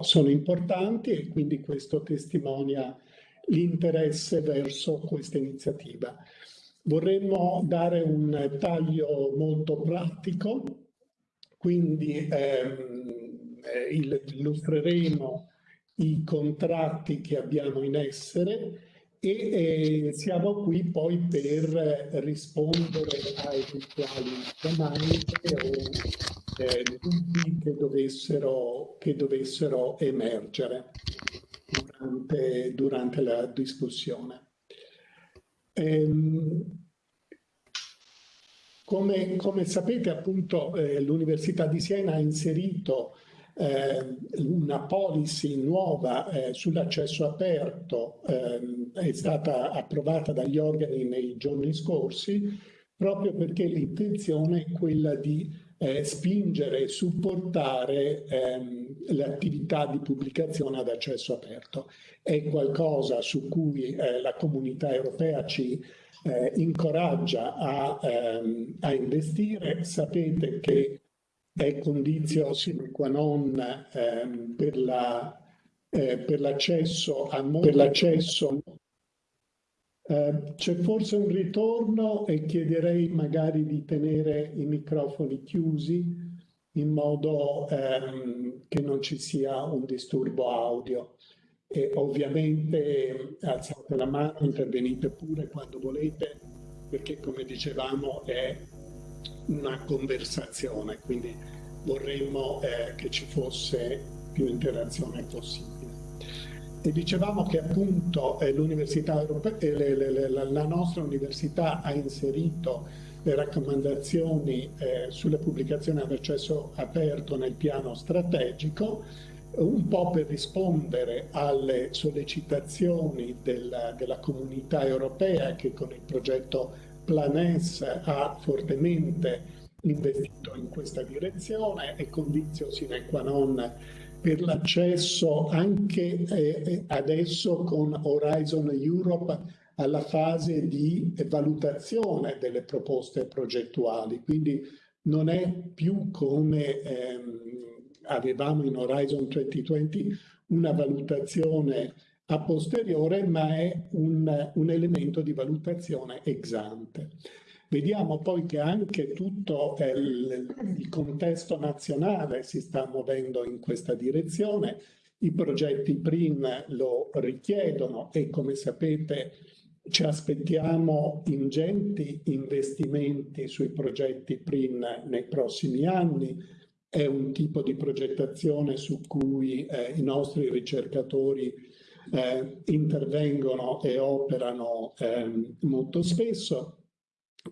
sono importanti e quindi questo testimonia l'interesse verso questa iniziativa. Vorremmo dare un taglio molto pratico, quindi ehm, eh, illustreremo i contratti che abbiamo in essere e eh, siamo qui poi per rispondere a eventuali domande o eh, dubbi che dovessero, che dovessero emergere durante, durante la discussione. Ehm, come, come, sapete appunto eh, l'Università di Siena ha inserito eh, una policy nuova eh, sull'accesso aperto, ehm, è stata approvata dagli organi nei giorni scorsi proprio perché l'intenzione è quella di eh, spingere e supportare ehm, l'attività di pubblicazione ad accesso aperto. È qualcosa su cui eh, la comunità europea ci eh, incoraggia a, ehm, a, investire. Sapete che è condizio sine qua non ehm, per la, eh, per l'accesso Uh, c'è forse un ritorno e chiederei magari di tenere i microfoni chiusi in modo um, che non ci sia un disturbo audio. E ovviamente alzate la mano, intervenite pure quando volete, perché come dicevamo è una conversazizione, quindi vorremmo eh, che ci fosse più interazione possibile. E dicevamo che appunto eh, l'università europea, eh, la nostra università ha inserito le raccomandazioni eh, sulle pubblicazioni ad accesso aperto nel piano strategico, un po' per rispondere alle sollecitazioni della, della comunità europea che con il progetto Planes ha fortemente investito in questa direzione e condizio sine qua non per l'accesso anche eh, adesso con Horizon Europe alla fase di valutazione delle proposte progettuali. Quindi non è più come ehm, avevamo in Horizon 2020 una valutazione a posteriore, ma è un, un elemento di valutazione ex ante. Vediamo poi che anche tutto il, il contesto nazionale si sta muovendo in questa direzione, i progetti PRIM lo richiedono e come sapete ci aspettiamo ingenti investimenti sui progetti PRIM nei prossimi anni. È un tipo di progettazione su cui eh, i nostri ricercatori eh, intervengono e operano eh, molto spesso.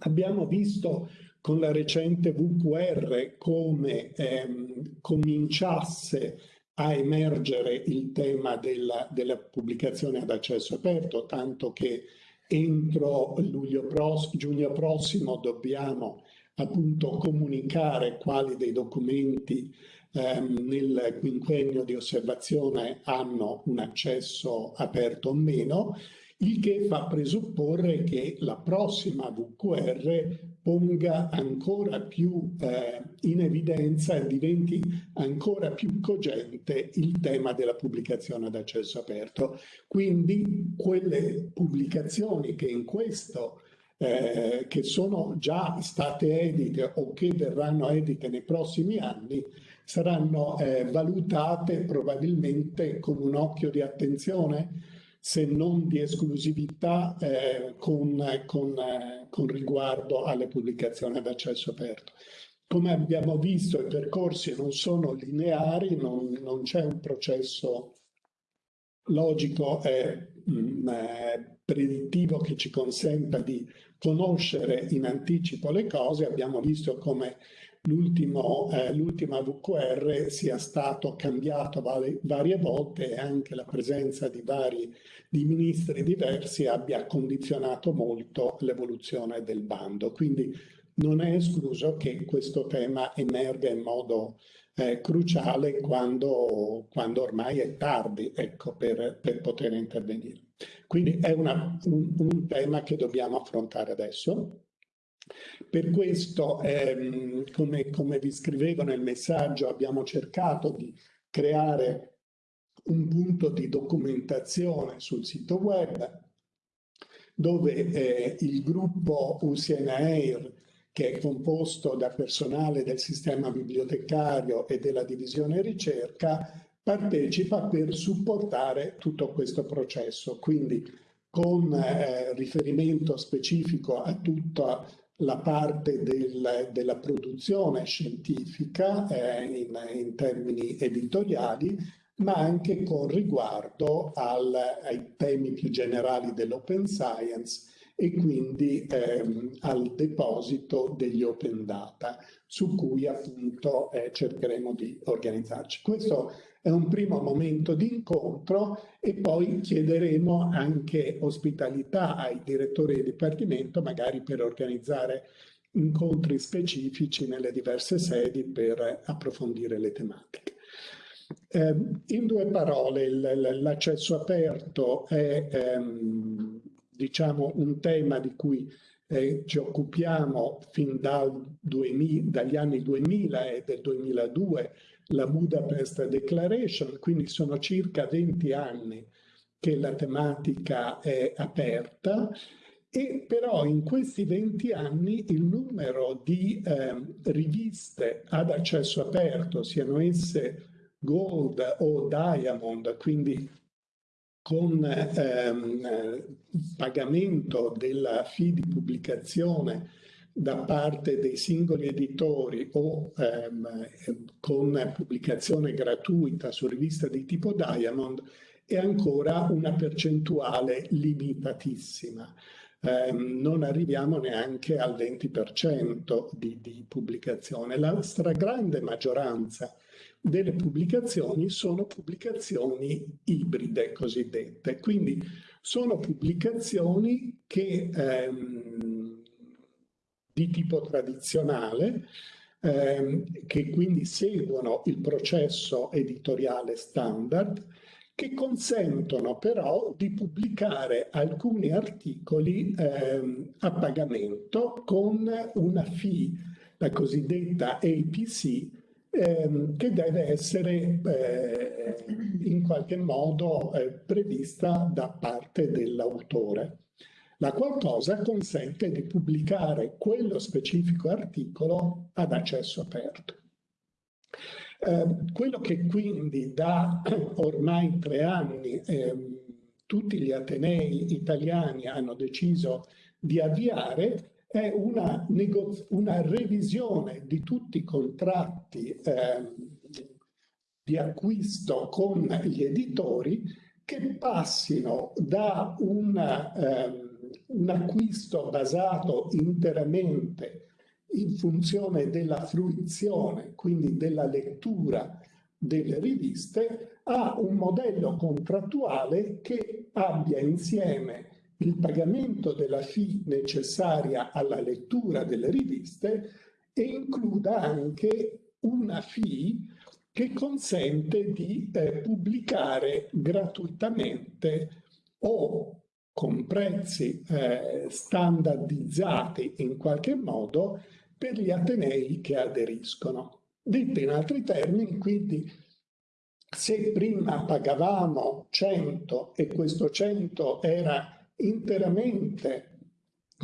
Abbiamo visto con la recente VQR come ehm, cominciasse a emergere il tema della, della, pubblicazione ad accesso aperto, tanto che entro luglio prossimo, giugno prossimo dobbiamo appunto comunicare quali dei documenti ehm, nel quinquennio di osservazione hanno un accesso aperto o meno il che fa presupporre che la prossima VQR ponga ancora più eh, in evidenza e diventi ancora più cogente il tema della pubblicazione ad accesso aperto. Quindi quelle pubblicazioni che in questo eh, che sono già state edite o che verranno edite nei prossimi anni saranno eh, valutate probabilmente con un occhio di attenzione se non di esclusività eh, con, con, con riguardo alle pubblicazioni ad accesso aperto. Come abbiamo visto i percorsi non sono lineari, non, non c'è un processo logico e mh, mm, eh, predittivo che ci consenta di conoscere in anticipo le cose. Abbiamo visto come eh, l'ultima VQR sia stato cambiato varie, varie volte e anche la presenza di vari di ministri diversi abbia condizionato molto l'evoluzione del bando. Quindi non è escluso che questo tema emerga in modo eh, cruciale quando, quando, ormai è tardi ecco, per, per poter intervenire. Quindi è una, un, un tema che dobbiamo affrontare adesso. Per questo, ehm, come, come vi scrivevo nel messaggio, abbiamo cercato di creare un punto di documentazione sul sito web dove eh, il gruppo UCNAIR che è composto da personale del sistema bibliotecario e della divisione ricerca, partecipa per supportare tutto questo processo. Quindi con eh, riferimento specifico a tutta la parte del, della produzione scientifica eh, in, in, termini editoriali, ma anche con riguardo al, ai temi più generali dell'open science e quindi ehm, al deposito degli open data su cui appunto eh, cercheremo di organizzarci. Questo è un primo momento di incontro e poi chiederemo anche ospitalità ai direttori di dipartimento magari per organizzare incontri specifici nelle diverse sedi per approfondire le tematiche. Eh, in due parole, l'accesso aperto è ehm, diciamo, un tema di cui eh, ci occupiamo fin dal 2000, dagli anni 2000 e del 2002, la Budapest Declaration, quindi sono circa 20 anni che la tematica è aperta. E però in questi 20 anni il numero di eh, riviste ad accesso aperto, siano esse gold o diamond, quindi con ehm, pagamento della fee di pubblicazione da parte dei singoli editori o ehm, con pubblicazione gratuita su rivista di tipo Diamond è ancora una percentuale limitatissima. Eh, non arriviamo neanche al 20% di, di pubblicazione. La stragrande maggioranza delle pubblicazioni sono pubblicazioni ibride cosiddette, quindi sono pubblicazioni che, ehm, di tipo tradizionale, ehm, che quindi seguono il processo editoriale standard, che consentono però di pubblicare alcuni articoli ehm, a pagamento con una fee, la cosiddetta APC, ehm, che deve essere eh, in qualche modo eh, prevista da parte dell'autore, la qual cosa consente di pubblicare quello specifico articolo ad accesso aperto. Eh, quello che quindi da ormai tre anni ehm, tutti gli atenei italiani hanno deciso di avviare è una, una revisione di tutti i contratti eh, di acquisto con gli editori che passino da una, eh, un acquisto basato interamente in funzione della fruizione, quindi della lettura delle riviste, a un modello contrattuale che abbia insieme il pagamento della fee necessaria alla lettura delle riviste e includa anche una fee che consente di eh, pubblicare gratuitamente o con prezzi eh, standardizzati in qualche modo per gli atenei che aderiscono. Detto in altri termini, quindi, se prima pagavamo 100 e questo 100 era interamente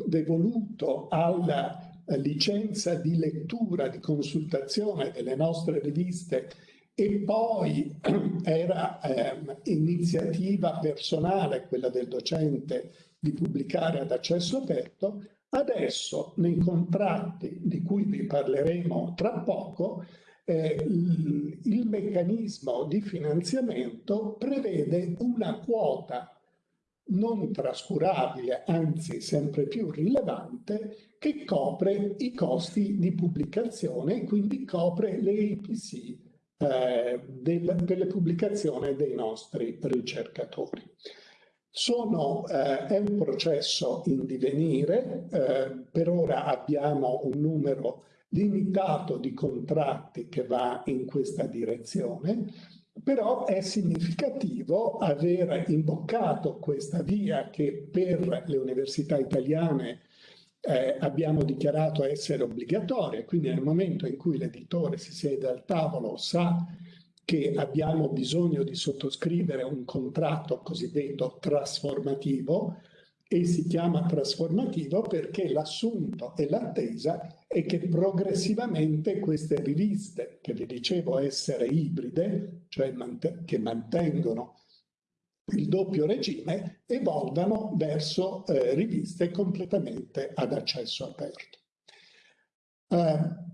devoluto alla licenza di lettura, di consultazione delle nostre riviste e poi era eh, iniziativa personale, quella del docente, di pubblicare ad accesso aperto, adesso nei contratti di cui vi parleremo tra poco, eh, il meccanismo di finanziamento prevede una quota non trascurabile, anzi sempre più rilevante, che copre i costi di pubblicazione e quindi copre le APC eh, del, delle pubblicazioni dei nostri ricercatori. Sono, eh, è un processo in divenire, eh, per ora abbiamo un numero limitato di contratti che va in questa direzione, però è significativo aver imboccato questa via che per le università italiane eh, abbiamo dichiarato essere obbligatoria, quindi nel momento in cui l'editore si siede al tavolo sa che abbiamo bisogno di sottoscrivere un contratto cosiddetto trasformativo e si chiama trasformativo perché l'assunto e l'attesa è che progressivamente queste riviste, che vi dicevo essere ibride, cioè che mantengono il doppio regime, evolvano verso eh, riviste completamente ad accesso aperto. Eh,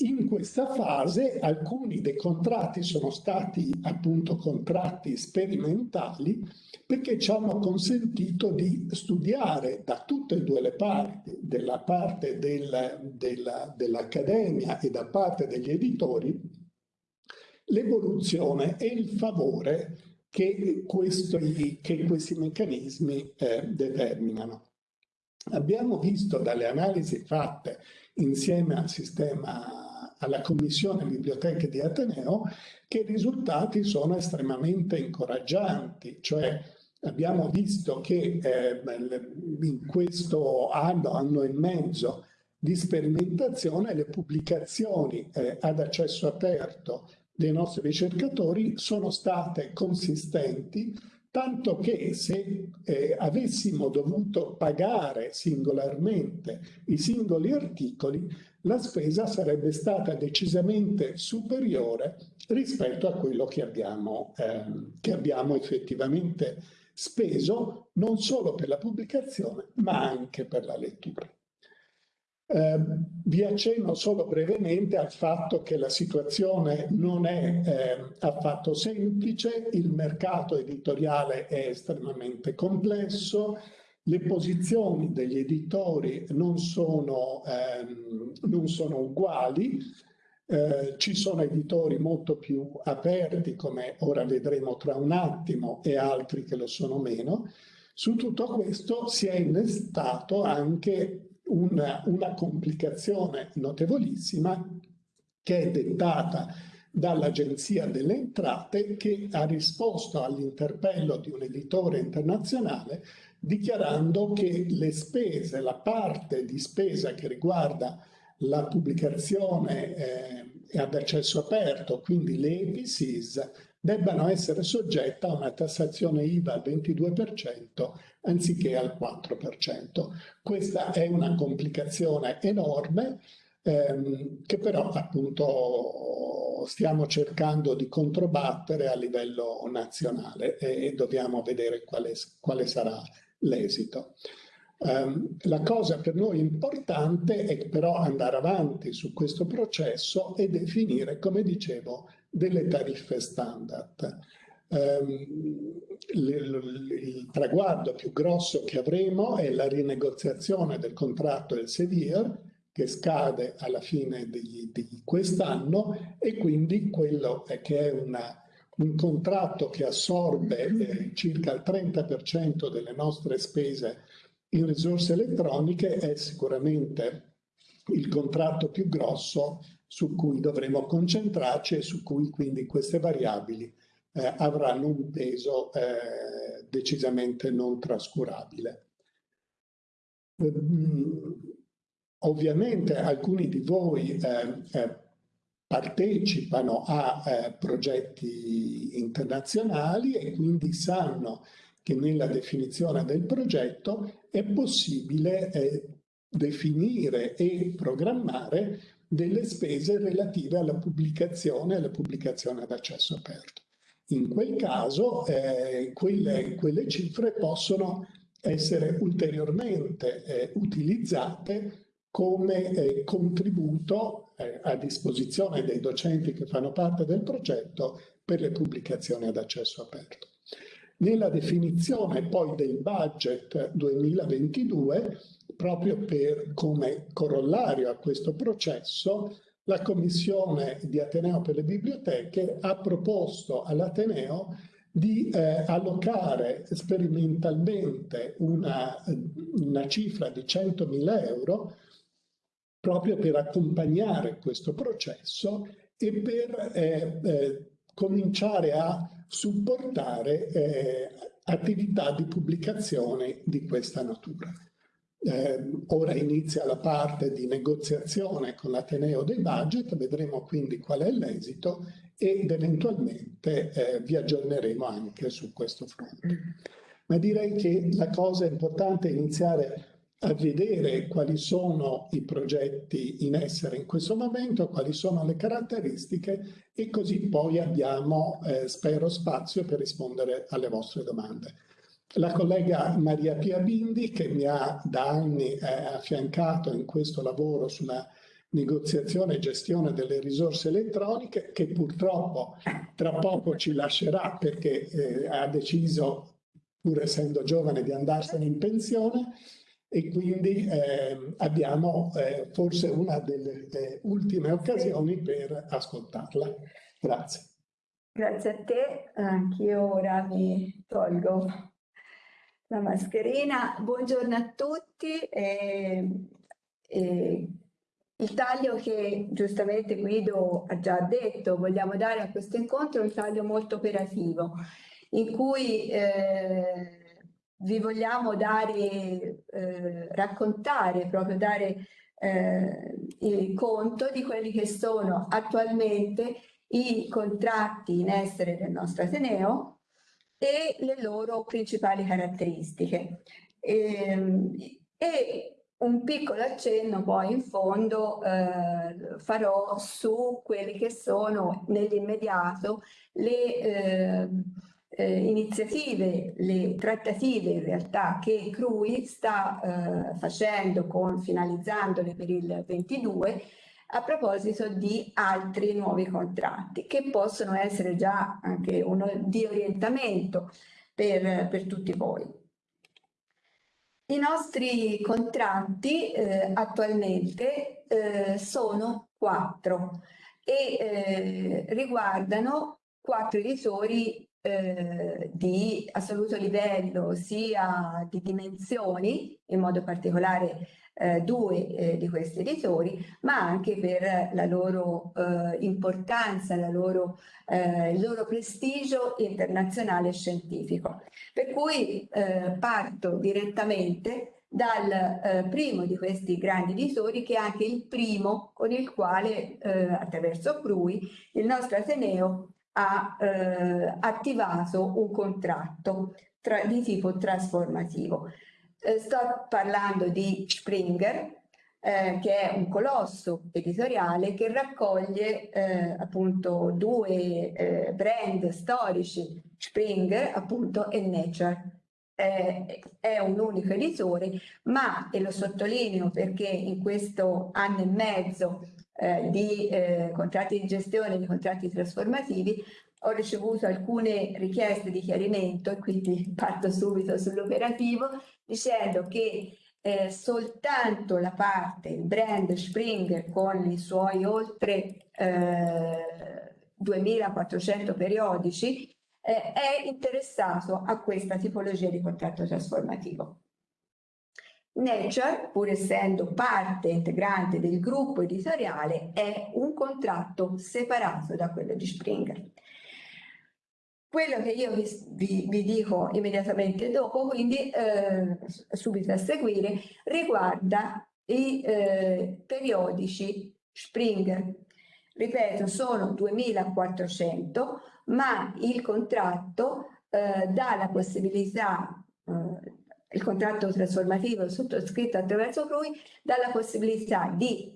in questa fase alcuni dei contratti sono stati appunto contratti sperimentali perché ci hanno consentito di studiare da tutte e due le parti, della parte del, della, dell'accademia e da parte degli editori, l'evoluzione e il favore che questi, che questi meccanismi eh, determinano. Abbiamo visto dalle analisi fatte insieme al sistema alla Commissione Biblioteche di Ateneo che i risultati sono estremamente incoraggianti, cioè abbiamo visto che eh, in questo anno, anno e mezzo di sperimentazione le pubblicazioni eh, ad accesso aperto dei nostri ricercatori sono state consistenti tanto che se eh, avessimo dovuto pagare singolarmente i singoli articoli, la spesa sarebbe stata decisamente superiore rispetto a quello che abbiamo, eh, che abbiamo effettivamente speso, non solo per la pubblicazione, ma anche per la lettura. Eh, vi accenno solo brevemente al fatto che la situazione non è eh, affatto semplice, il mercato editoriale è estremamente complesso, le posizioni degli editori non sono, ehm, non sono uguali, eh, ci sono editori molto più aperti, come ora vedremo tra un attimo, e altri che lo sono meno. Su tutto questo si è innestato anche una, una complicazione notevolissima che è dettata dall'Agenzia delle Entrate che ha risposto all'interpello di un editore internazionale dichiarando che le spese, la parte di spesa che riguarda la pubblicazione eh, ad accesso aperto, quindi le EPCs, debbano essere soggette a una tassazione IVA al 22% anziché al 4%. Questa è una complicazione enorme ehm, che però appunto stiamo cercando di controbattere a livello nazionale e, dobbiamo vedere quale, quale sarà l'esito. Um, la cosa per noi importante è però andare avanti su questo processo e definire, come dicevo, delle tariffe standard. Um, il, traguardo più grosso che avremo è la rinegoziazione del contratto del Sevier che scade alla fine di, di quest'anno e quindi quello che è una, un contratto che assorbe eh, circa il 30% delle nostre spese in risorse elettroniche è sicuramente il contratto più grosso su cui dovremo concentrarci e su cui quindi queste variabili eh, avranno un peso eh, decisamente non trascurabile. Mm, ovviamente alcuni di voi eh, eh, partecipano a eh, progetti internazionali e quindi sanno che nella definizione del progetto è possibile definire e programmare delle spese relative alla pubblicazione e alla pubblicazione ad accesso aperto. In quel caso eh, quelle, quelle, cifre possono essere ulteriormente eh, utilizzate come eh, contributo eh, a disposizione dei docenti che fanno parte del progetto per le pubblicazioni ad accesso aperto. Nella definizione poi del budget 2022, proprio per come corollario a questo processo, la Commissione di Ateneo per le Biblioteche ha proposto all'Ateneo di eh, allocare sperimentalmente una, una cifra di 100.000 euro proprio per accompagnare questo processo e per eh, eh, cominciare a supportare eh, attività di pubblicazione di questa natura. Eh, ora inizia la parte di negoziazione con l'Ateneo dei budget, vedremo quindi qual è l'esito ed eventualmente eh, vi aggiorneremo anche su questo fronte. Ma direi che la cosa importante è iniziare a vedere quali sono i progetti in essere in questo momento, quali sono le caratteristiche e così poi abbiamo, eh, spero, spazio per rispondere alle vostre domande. La collega Maria Pia Bindi, che mi ha da anni eh, affiancato in questo lavoro sulla negoziazione e gestione delle risorse elettroniche, che purtroppo tra poco ci lascerà perché eh, ha deciso, pur essendo giovane, di andarsene in pensione e quindi eh, abbiamo forse una delle ultime occasioni per ascoltarla. Grazie. Grazie a te, anch'io ora mi tolgo la mascherina. Buongiorno a tutti. Eh, eh, il taglio che giustamente Guido ha già detto, vogliamo dare a questo incontro è un taglio molto operativo, in cui eh, vi vogliamo dare, eh, raccontare, proprio dare eh, il conto di quelli che sono attualmente i contratti in essere del nostro Ateneo, e le loro principali caratteristiche. E, ehm, e un piccolo accenno poi in fondo eh, farò su quelli che sono nell'immediato le eh, eh, iniziative, le trattative in realtà che CRUI sta eh, facendo con finalizzandole per il 22 a proposito di altri nuovi contratti che possono essere già anche uno di orientamento per, per tutti voi. I nostri contratti eh, attualmente eh, sono quattro e eh, riguardano quattro editori eh, di assoluto livello sia di dimensioni, in modo particolare eh, due eh, di questi editori, ma anche per la loro eh, importanza, la loro, eh, il loro prestigio internazionale scientifico. Per cui eh, parto direttamente dal eh, primo di questi grandi editori che è anche il primo con il quale attraverso Crui il nostro Ateneo ha attivato un contratto tra, di tipo trasformativo. Eh, sto parlando di Springer, eh, che è un colosso editoriale che raccoglie eh, appunto due eh, brand storici, Springer appunto e Nature. è un unico editore, ma, e lo sottolineo perché in questo anno e mezzo eh, di eh, contratti di gestione, di contratti trasformativi, ho ricevuto alcune richieste di chiarimento e quindi parto subito sull'operativo dicendo che eh, soltanto la parte, il brand Springer con i suoi oltre eh, 2400 periodici eh, è interessato a questa tipologia di contratto trasformativo. Nature, pur essendo parte integrante del gruppo editoriale, è un contratto separato da quello di Springer. Quello che io vi, vi, vi dico immediatamente dopo, quindi eh, subito a seguire, riguarda i eh, periodici Springer. Ripeto, sono 2400, ma il contratto eh, dà la possibilità, eh, il contratto trasformativo sottoscritto attraverso lui, dà la possibilità di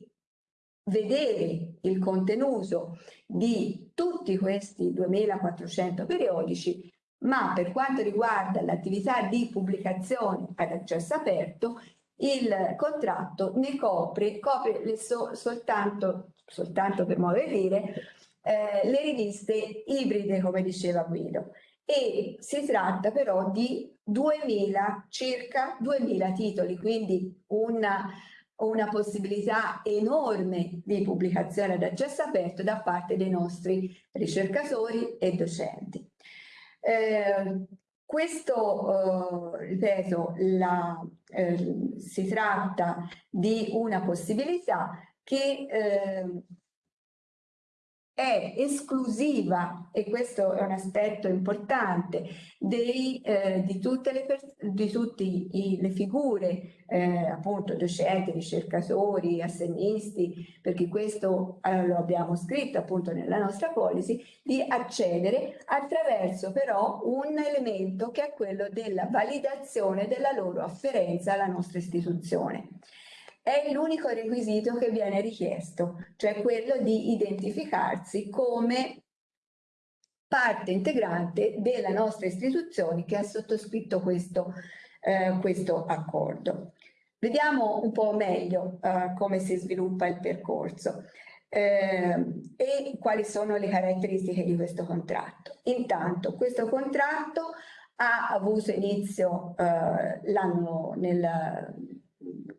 vedere il contenuto di tutti questi 2400 periodici, ma per quanto riguarda l'attività di pubblicazione ad accesso aperto, il contratto ne copre, copre so, soltanto, soltanto per modo di dire, eh, le riviste ibride, come diceva Guido. E si tratta però di 2000, circa 2000 titoli, quindi una una possibilità enorme di pubblicazione ad accesso aperto da parte dei nostri ricercatori e docenti. Eh, questo, eh, ripeto, la, eh, si tratta di una possibilità che eh, è esclusiva, e questo è un aspetto importante, dei, eh, di tutte le, di tutti i, le figure, eh, appunto docenti, ricercatori, assegnisti, perché questo eh, lo abbiamo scritto appunto nella nostra policy, di accedere attraverso però un elemento che è quello della validazione della loro afferenza alla nostra istituzione è l'unico requisito che viene richiesto, cioè quello di identificarsi come parte integrante della nostra istituzione che ha sottoscritto questo, eh, questo accordo. Vediamo un po' meglio eh, come si sviluppa il percorso eh, e quali sono le caratteristiche di questo contratto. Intanto questo contratto ha avuto inizio eh, l'anno nel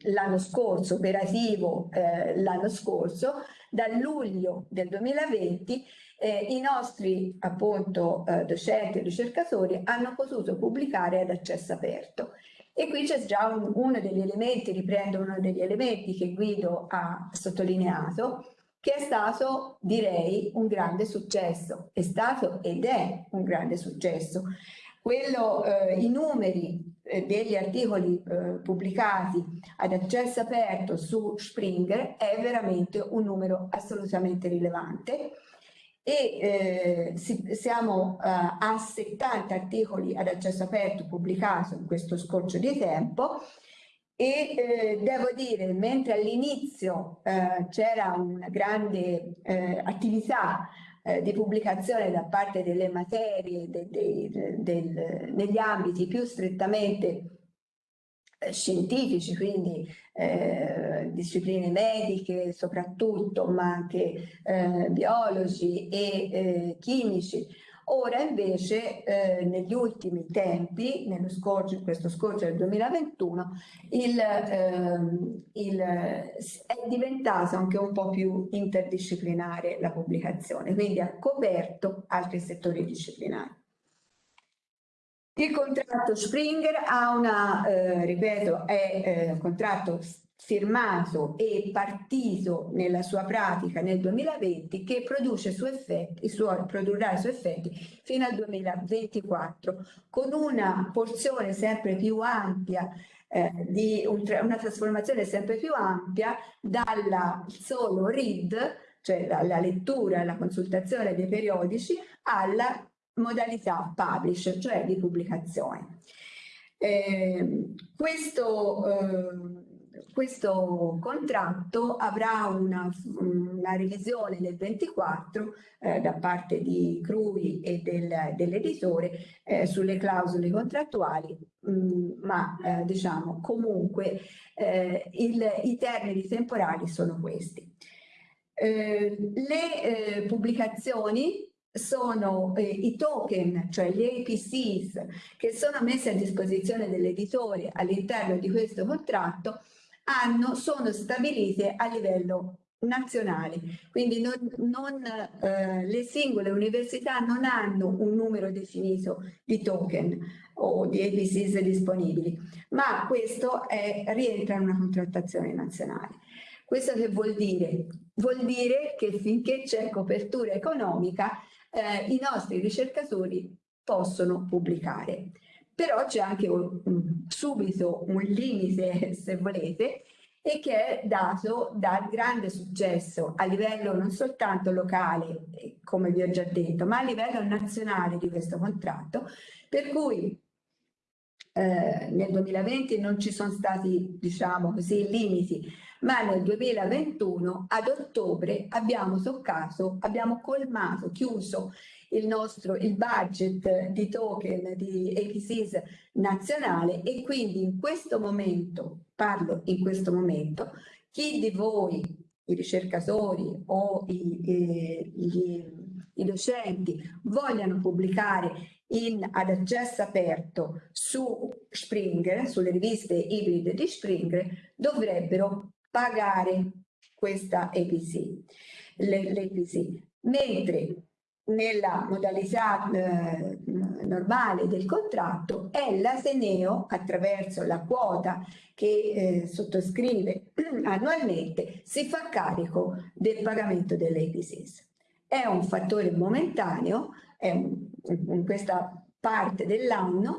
l'anno scorso, operativo eh, l'anno scorso, da luglio del 2020 eh, i nostri appunto eh, docenti e ricercatori hanno potuto pubblicare ad accesso aperto. E qui c'è già un, uno degli elementi, riprendo uno degli elementi che Guido ha sottolineato, che è stato, direi, un grande successo. È stato ed è un grande successo. Quello, eh, I numeri degli articoli eh, pubblicati ad accesso aperto su Springer è veramente un numero assolutamente rilevante. E eh, si, siamo eh, a 70 articoli ad accesso aperto pubblicati in questo scorcio di tempo. E eh, devo dire mentre all'inizio eh, c'era una grande eh, attività eh, di pubblicazione da parte delle materie de, de, de, del, negli ambiti più strettamente eh, scientifici, quindi eh, discipline mediche soprattutto, ma anche eh, biologi e eh, chimici, Ora invece eh, negli ultimi tempi, nello scorcio, questo scorcio del 2021, il, ehm, il, è diventato anche un po' più interdisciplinare la pubblicazione, quindi ha coperto altri settori disciplinari. Il contratto Springer ha una, eh, ripeto, è eh, un contratto firmato e partito nella sua pratica nel 2020 che produce su effetti, su, produrrà i suoi effetti fino al 2024 con una porzione sempre più ampia eh, di un, una trasformazione sempre più ampia dalla solo read cioè dalla lettura e la consultazione dei periodici alla modalità publish cioè di pubblicazione. Eh, questo eh, questo contratto avrà una, una revisione nel 24 eh, da parte di Crui e del, dell'editore eh, sulle clausole contrattuali, mh, mm, ma eh, diciamo comunque eh, il, i termini temporali sono questi. Eh, le eh, pubblicazioni sono eh, i token, cioè gli APCs che sono messi a disposizione dell'editore all'interno di questo contratto hanno, sono stabilite a livello nazionale, quindi non, non, eh, le singole università non hanno un numero definito di token o di APCs disponibili, ma questo è, rientra in una contrattazione nazionale. Questo che vuol dire? Vuol dire che finché c'è copertura economica eh, i nostri ricercatori possono pubblicare però c'è anche un, subito un limite, se volete, e che è dato dal grande successo a livello non soltanto locale, come vi ho già detto, ma a livello nazionale di questo contratto, per cui eh, nel 2020 non ci sono stati, diciamo così, limiti, ma nel 2021 ad ottobre abbiamo toccato, abbiamo colmato, chiuso il nostro il budget di token di APCs nazionale e quindi in questo momento, parlo in questo momento, chi di voi, i ricercatori o i, i, i docenti vogliano pubblicare in, ad accesso aperto su Springer, sulle riviste ibride di Springer, dovrebbero pagare questa APC, l'APC, mentre nella modalità eh, normale del contratto è l'Ateneo attraverso la quota che eh, sottoscrive annualmente si fa carico del pagamento delle è un fattore momentaneo, un, in questa parte dell'anno,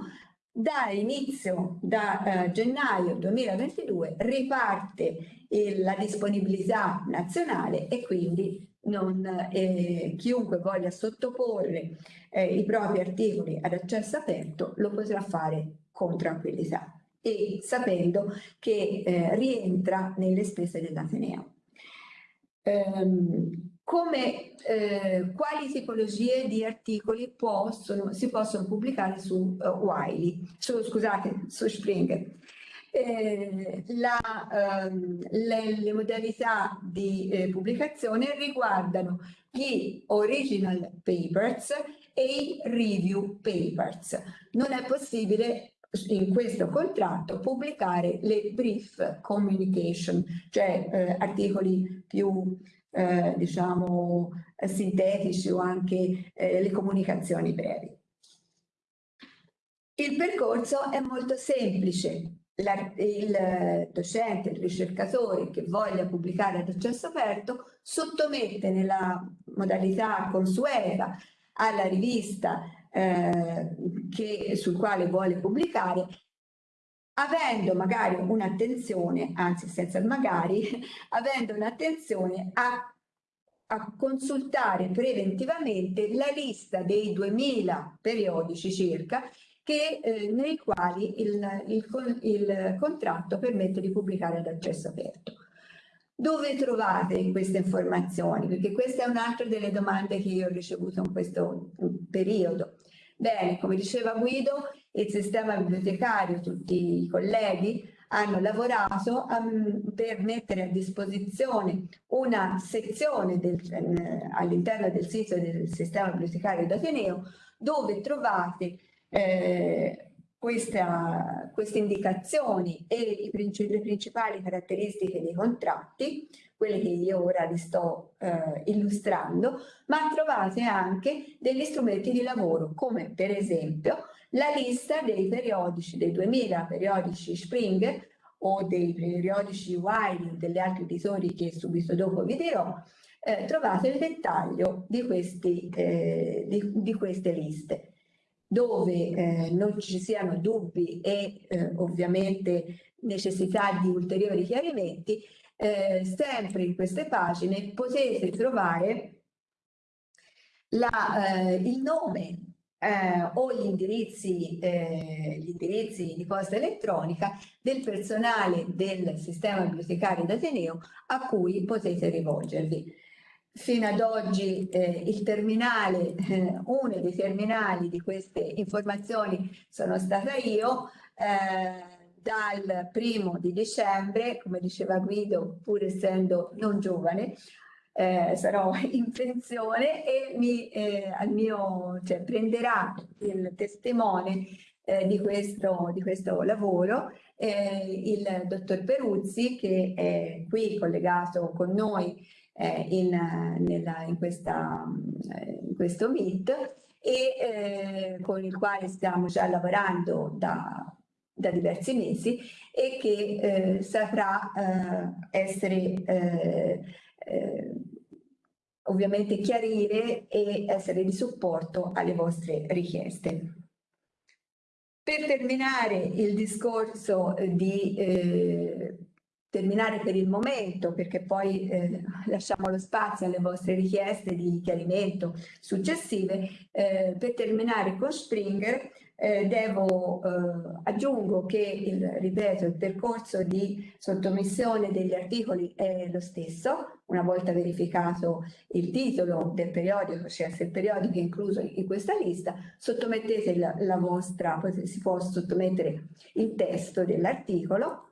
da inizio, da eh, gennaio 2022, riparte il, la disponibilità nazionale e quindi non, eh, chiunque voglia sottoporre eh, i propri articoli ad accesso aperto lo potrà fare con tranquillità e sapendo che eh, rientra nelle spese dell'Ateneo. Um, come, eh, quali tipologie di articoli possono, si possono pubblicare su uh, Wiley, su, scusate, su Springer. Eh, la, um, le, le, modalità di eh, pubblicazione riguardano gli original papers e i review papers. Non è possibile in questo contratto pubblicare le brief communication, cioè eh, articoli più eh, diciamo sintetici o anche eh, le comunicazioni brevi. Il percorso è molto semplice. Il docente, il ricercatore che voglia pubblicare ad accesso aperto sottomette nella modalità consueta alla rivista eh, che, sul quale vuole pubblicare avendo magari un'attenzione, anzi senza il magari, avendo un'attenzione a, a, consultare preventivamente la lista dei 2000 periodici circa che, eh, nei quali il, il, il contratto permette di pubblicare ad accesso aperto. Dove trovate queste informazioni? Perché questa è un'altra delle domande che io ho ricevuto in questo periodo. Bene, come diceva Guido, il sistema bibliotecario, tutti i colleghi hanno lavorato um, per mettere a disposizione una sezione eh, all'interno del sito del sistema bibliotecario d'Ateneo dove trovate eh, questa, queste indicazioni e i, le principali caratteristiche dei contratti, quelle che io ora vi sto eh, illustrando, ma trovate anche degli strumenti di lavoro, come per esempio la lista dei periodici, dei 2000 periodici Springer o dei periodici Wiley, degli altri editori che subito dopo vi dirò, eh, trovate il dettaglio di, questi, eh, di, di queste liste dove eh, non ci siano dubbi e eh, ovviamente necessità di ulteriori chiarimenti, eh, sempre in queste pagine potete trovare la, eh, il nome eh, o gli indirizzi, eh, gli indirizzi di posta elettronica del personale del sistema bibliotecario d'Ateneo a cui potete rivolgervi. Fino ad oggi eh, il terminale, eh, uno dei terminali di queste informazioni sono stata io, eh, dal primo di dicembre, come diceva Guido, pur essendo non giovane, eh, sarò in pensione e mi, eh, al mio, cioè, prenderà il testimone eh, di, questo, di questo lavoro il dottor Peruzzi che è qui collegato con noi eh, in, nella, in, questa, eh, in, questo meet e eh, con il quale stiamo già lavorando da, da diversi mesi e che eh, saprà eh, essere eh, ovviamente chiarire e essere di supporto alle vostre richieste. Per terminare il discorso di eh, terminare per il momento perché poi eh, lasciamo lo spazio alle vostre richieste di chiarimento successive. Eh, per terminare con Springer eh, devo, eh, aggiungo che il, ripeto, il percorso di sottomissione degli articoli è lo stesso, una volta verificato il titolo del periodico, cioè se il periodico è incluso in questa lista, sottomettete la, la vostra, si può sottomettere il testo dell'articolo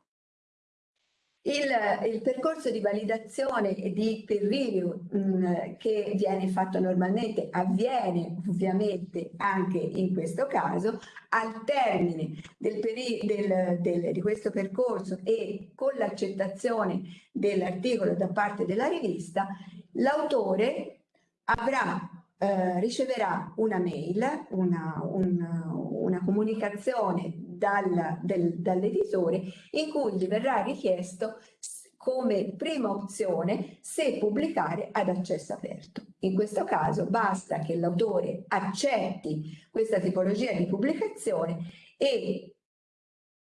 il, il, percorso di validazione e di peer review mh, mm, che viene fatto normalmente avviene ovviamente anche in questo caso al termine del del, del, di questo percorso e con l'accettazione dell'articolo da parte della rivista l'autore avrà eh, riceverà una mail, una, una, una comunicazione dal, del, dall'editore in cui gli verrà richiesto come prima opzione se pubblicare ad accesso aperto. In questo caso basta che l'autore accetti questa tipologia di pubblicazione e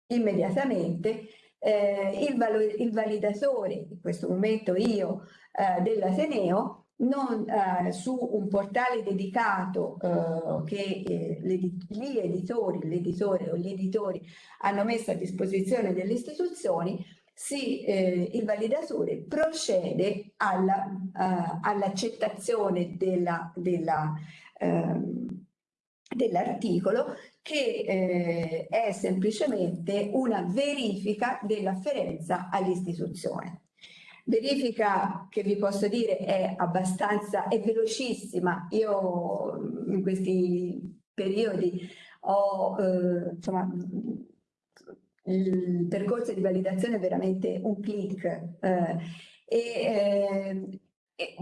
immediatamente eh, il, il, validatore, in questo momento io, eh, dell'Ateneo, non, eh, su un portale dedicato eh, che eh, gli editori, l'editore o gli editori hanno messo a disposizione delle istituzioni, si, eh, il validatore procede all'accettazione all della, della, ehm, dell'articolo che eh, è semplicemente una verifica dell'afferenza all'istituzione. Verifica che vi posso dire è abbastanza, è velocissima. Io in questi periodi ho, eh, insomma, il percorso di validazione è veramente un clic eh, e, eh, e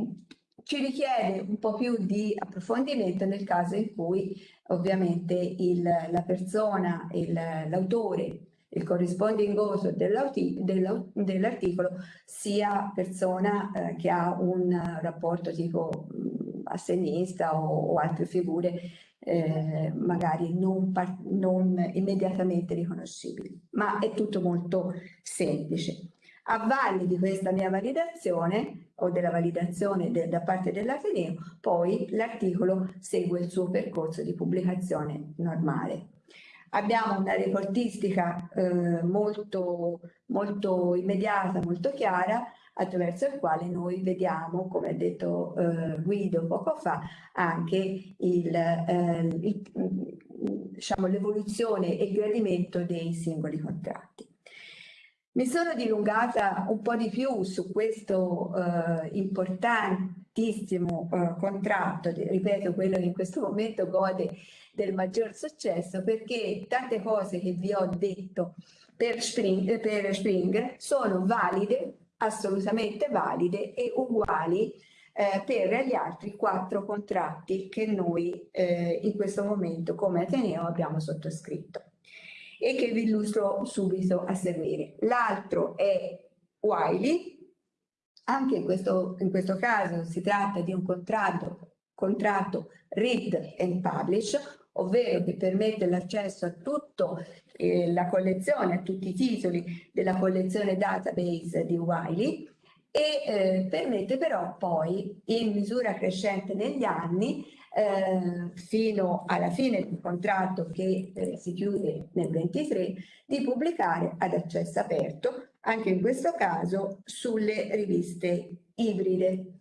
ci richiede un po' più di approfondimento nel caso in cui ovviamente il, la persona, l'autore il corresponding author dell'articolo sia persona eh, che ha un rapporto tipo mh, assenista o, o, altre figure eh, magari non, non immediatamente riconoscibili, ma è tutto molto semplice. A valle di questa mia validazione o della validazione de, da parte dell'Ateneo, poi l'articolo segue il suo percorso di pubblicazione normale. Abbiamo una reportistica eh, molto, molto immediata, molto chiara, attraverso il quale noi vediamo, come ha detto eh, Guido poco fa, anche eh, diciamo, l'evoluzione e il gradimento dei singoli contratti. Mi sono dilungata un po' di più su questo eh, importantissimo eh, contratto, ripeto quello che in questo momento gode del maggior successo perché tante cose che vi ho detto per Spring, per Spring sono valide, assolutamente valide e uguali eh, per gli altri quattro contratti che noi eh, in questo momento come Ateneo abbiamo sottoscritto e che vi illustro subito a seguire. L'altro è Wiley, anche in questo, in questo caso si tratta di un contratto, contratto read and publish, ovvero che permette l'accesso a tutta eh, la collezione, a tutti i titoli della collezione database di Wiley e eh, permette però poi in misura crescente negli anni eh, fino alla fine del contratto che eh, si chiude nel 23 di pubblicare ad accesso aperto anche in questo caso sulle riviste ibride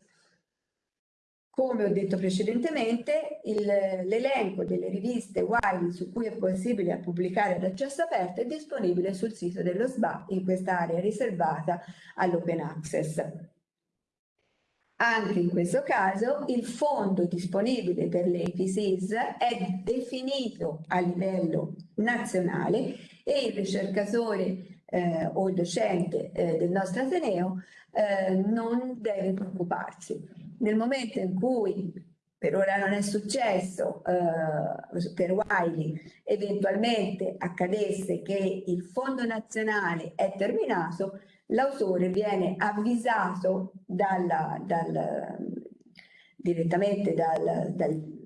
come ho detto precedentemente, l'elenco delle riviste Wiley su cui è possibile pubblicare ad accesso aperto è disponibile sul sito dello SBA in quest'area riservata all'open access. Anche in questo caso il fondo disponibile per le APCs è definito a livello nazionale e il ricercatore eh, o il docente eh, del nostro Ateneo eh, non deve preoccuparsi. Nel momento in cui per ora non è successo eh, per Wiley, eventualmente accadesse che il fondo nazionale è terminato, l'autore viene avvisato dalla, dal, direttamente dal, dal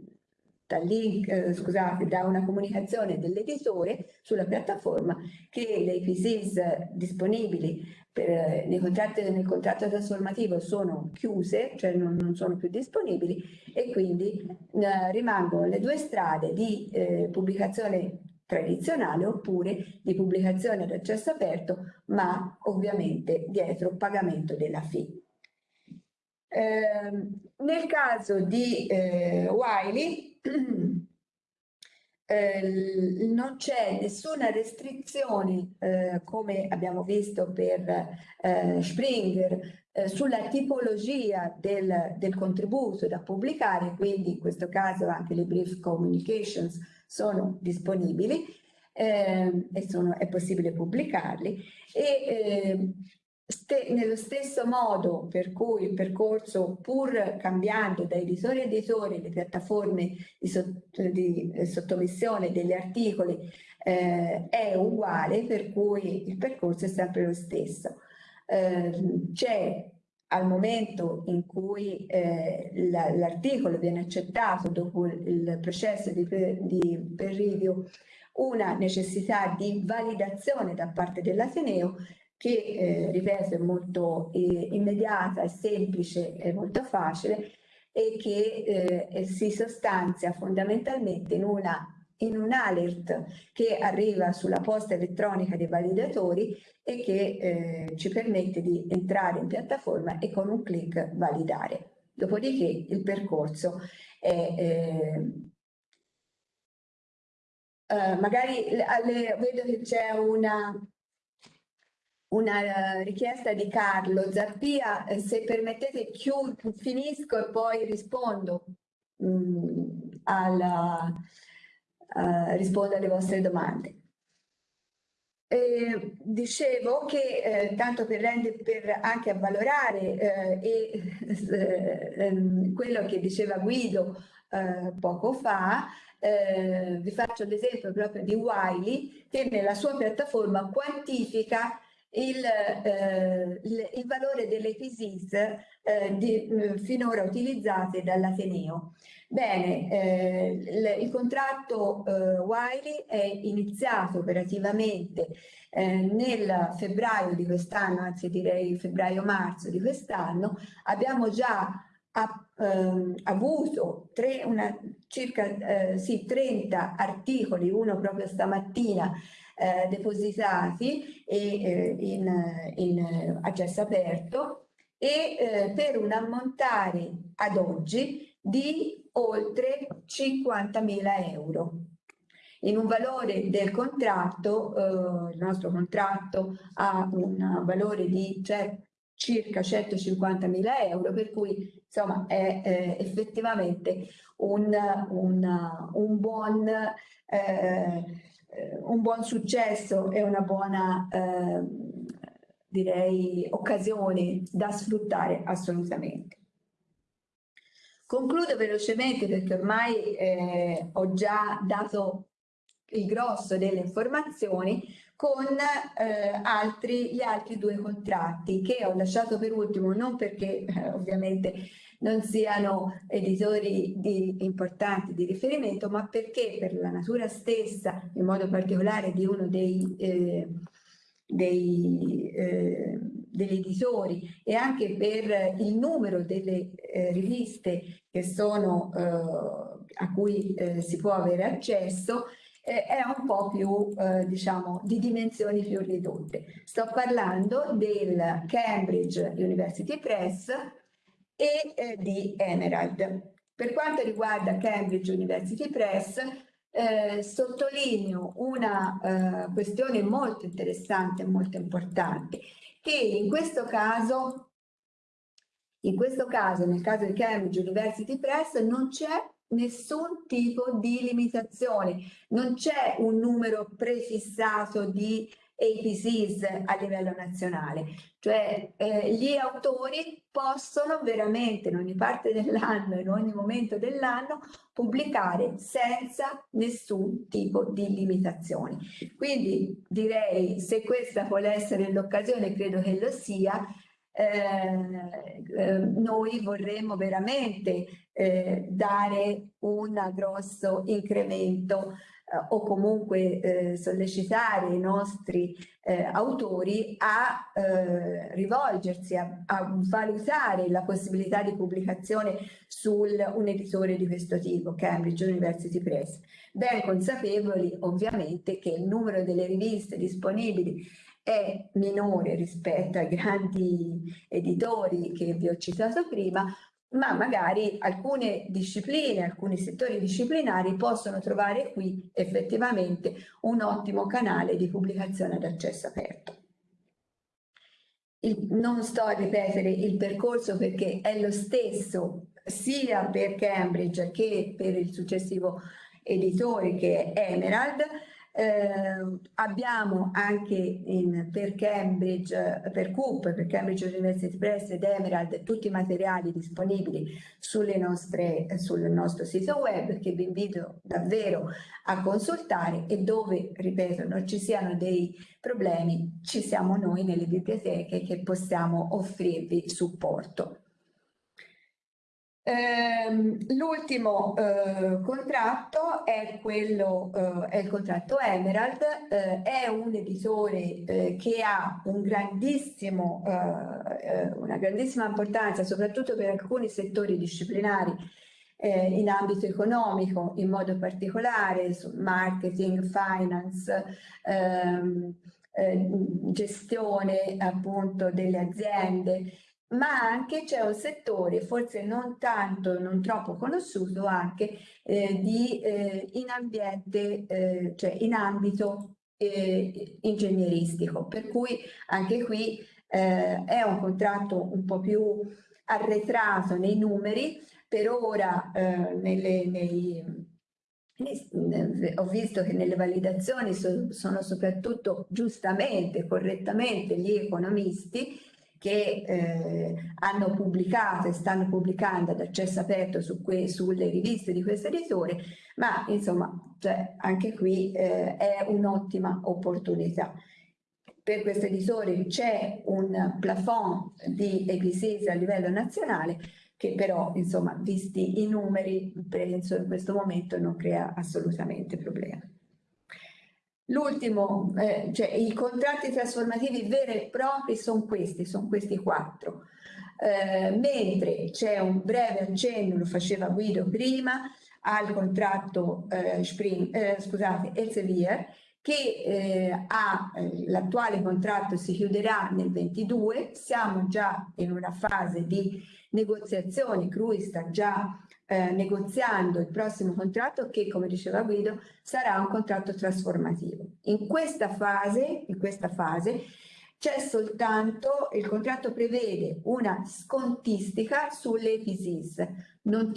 dal link, eh, scusate, da una comunicazione dell'editore sulla piattaforma che le IPCs disponibili per, eh, nei contratti, nel contratto trasformativo sono chiuse, cioè non, non sono più disponibili e quindi eh, rimangono le due strade di eh, pubblicazione tradizionale oppure di pubblicazione ad accesso aperto, ma ovviamente dietro pagamento della fee. Eh, nel caso di eh, Wiley, eh, non c'è nessuna restrizione, eh, come abbiamo visto per eh, Springer, eh, sulla tipologia del, del, contributo da pubblicare, quindi in questo caso anche le brief communications sono disponibili ehm, e sono, è possibile pubblicarli. E, ehm, Ste nello stesso modo per cui il percorso, pur cambiando da editori a editori le piattaforme di, sott di eh, sottomissione degli articoli, eh, è uguale, per cui il percorso è sempre lo stesso. eh, c'è al momento in cui eh, l'articolo viene accettato dopo il processo di, di peer review una necessità di validazione da parte dell'Ateneo che, eh, ripeto, è molto eh, immediata, è semplice, è molto facile e che eh, si sostanzia fondamentalmente in una in un alert che arriva sulla posta elettronica dei validatori e che eh, ci permette di entrare in piattaforma e con un clic validare. Dopodiché il percorso è... Eh, eh, magari alle, vedo che c'è una, una richiesta di Carlo Zappia, eh, se permettete finisco e poi rispondo mh, mm, alla, uh, rispondo alle vostre domande. Eh, dicevo che eh, tanto per, rendere, per anche avvalorare eh, ehm, quello che diceva Guido eh, poco fa, eh, vi faccio l'esempio proprio di Wiley che nella sua piattaforma quantifica il, eh, il, valore delle PISIS eh, di, eh, finora utilizzate dall'Ateneo. Bene, eh, il, il, contratto eh, Wiley è iniziato operativamente nel febbraio di quest'anno, anzi direi febbraio-marzo di quest'anno, abbiamo già ha ehm, avuto tre, una, circa eh, sì, 30 articoli, uno proprio stamattina, eh, depositati e, eh, in, in, accesso aperto e eh, per un ammontare ad oggi di oltre 50.000 euro. In un valore del contratto, eh, il nostro contratto ha un valore di cioè, circa 150.000 euro, per cui insomma è eh, effettivamente un, un, un buon eh, eh, un buon successo e una buona eh, direi occasione da sfruttare assolutamente. Concludo velocemente perché ormai eh, ho già dato il grosso delle informazioni con eh, altri, gli altri due contratti che ho lasciato per ultimo non perché eh, ovviamente non siano editori di, importanti di riferimento ma perché per la natura stessa in modo particolare di uno dei, eh, dei eh, degli editori e anche per il numero delle eh, riviste che sono, eh, a cui eh, si può avere accesso, eh, è un po' più, eh, diciamo, di dimensioni più ridotte. Sto parlando del Cambridge University Press e eh, di Emerald. Per quanto riguarda Cambridge University Press, eh, sottolineo una eh, questione molto interessante e molto importante, che in questo caso in questo caso, nel caso di Cambridge University Press, non c'è nessun tipo di limitazione, non c'è un numero prefissato di APCs a livello nazionale, cioè eh, gli autori possono veramente in ogni parte dell'anno, in ogni momento dell'anno, pubblicare senza nessun tipo di limitazioni. Quindi direi se questa vuole essere l'occasione, credo che lo sia, eh, eh, noi vorremmo veramente eh, dare un grosso incremento o comunque eh, sollecitare i nostri eh, autori a rivolgersi, a, a, valutare la possibilità di pubblicazione su un editore di questo tipo, Cambridge University Press, ben consapevoli ovviamente che il numero delle riviste disponibili è minore rispetto ai grandi editori che vi ho citato prima, ma magari alcune discipline, alcuni settori disciplinari possono trovare qui effettivamente un ottimo canale di pubblicazione ad accesso aperto. Il, non sto a ripetere il percorso perché è lo stesso sia per Cambridge che per il successivo editore che è Emerald, Eh, abbiamo anche in, per Cambridge, per CUP, per Cambridge University Press ed Emerald tutti i materiali disponibili nostre, sul nostro sito web che vi invito davvero a consultare e dove, ripeto, non ci siano dei problemi, ci siamo noi nelle biblioteche che possiamo offrirvi supporto. Ehm, l'ultimo eh, contratto è, quello, eh, è il contratto Emerald, eh, è un editore eh, che ha un grandissimo, eh, eh, una grandissima importanza soprattutto per alcuni settori disciplinari in ambito economico in modo particolare, marketing, finance, ehm, gestione appunto delle aziende ma anche c'è un settore, forse non tanto, non troppo conosciuto, anche eh, di, eh, in ambiente, eh, cioè in ambito eh, ingegneristico, per cui anche qui eh, è un contratto un po' più arretrato nei numeri, per ora eh, nelle, nei, ho visto che nelle validazioni sono soprattutto giustamente, correttamente gli economisti che eh, hanno pubblicato e stanno pubblicando ad accesso aperto su sulle riviste di questo editore, ma insomma cioè, anche qui eh, è un'ottima opportunità. Per questo editore c'è un plafond di EPCs a livello nazionale che però insomma visti i numeri penso in questo momento non crea assolutamente problemi. L'ultimo, eh, cioè i contratti trasformativi veri e propri sono questi, sono questi quattro. Eh, mentre c'è un breve accenno, lo faceva Guido prima, al contratto eh, Spring, eh, scusate, Elsevier, che eh, eh, l'attuale contratto si chiuderà nel 22, siamo già in una fase di negoziazioni, Crui sta già eh, negoziando il prossimo contratto che, come diceva Guido, sarà un contratto trasformativo. In questa fase, in questa fase c'è soltanto, il contratto prevede una scontistica sulle APCs, non,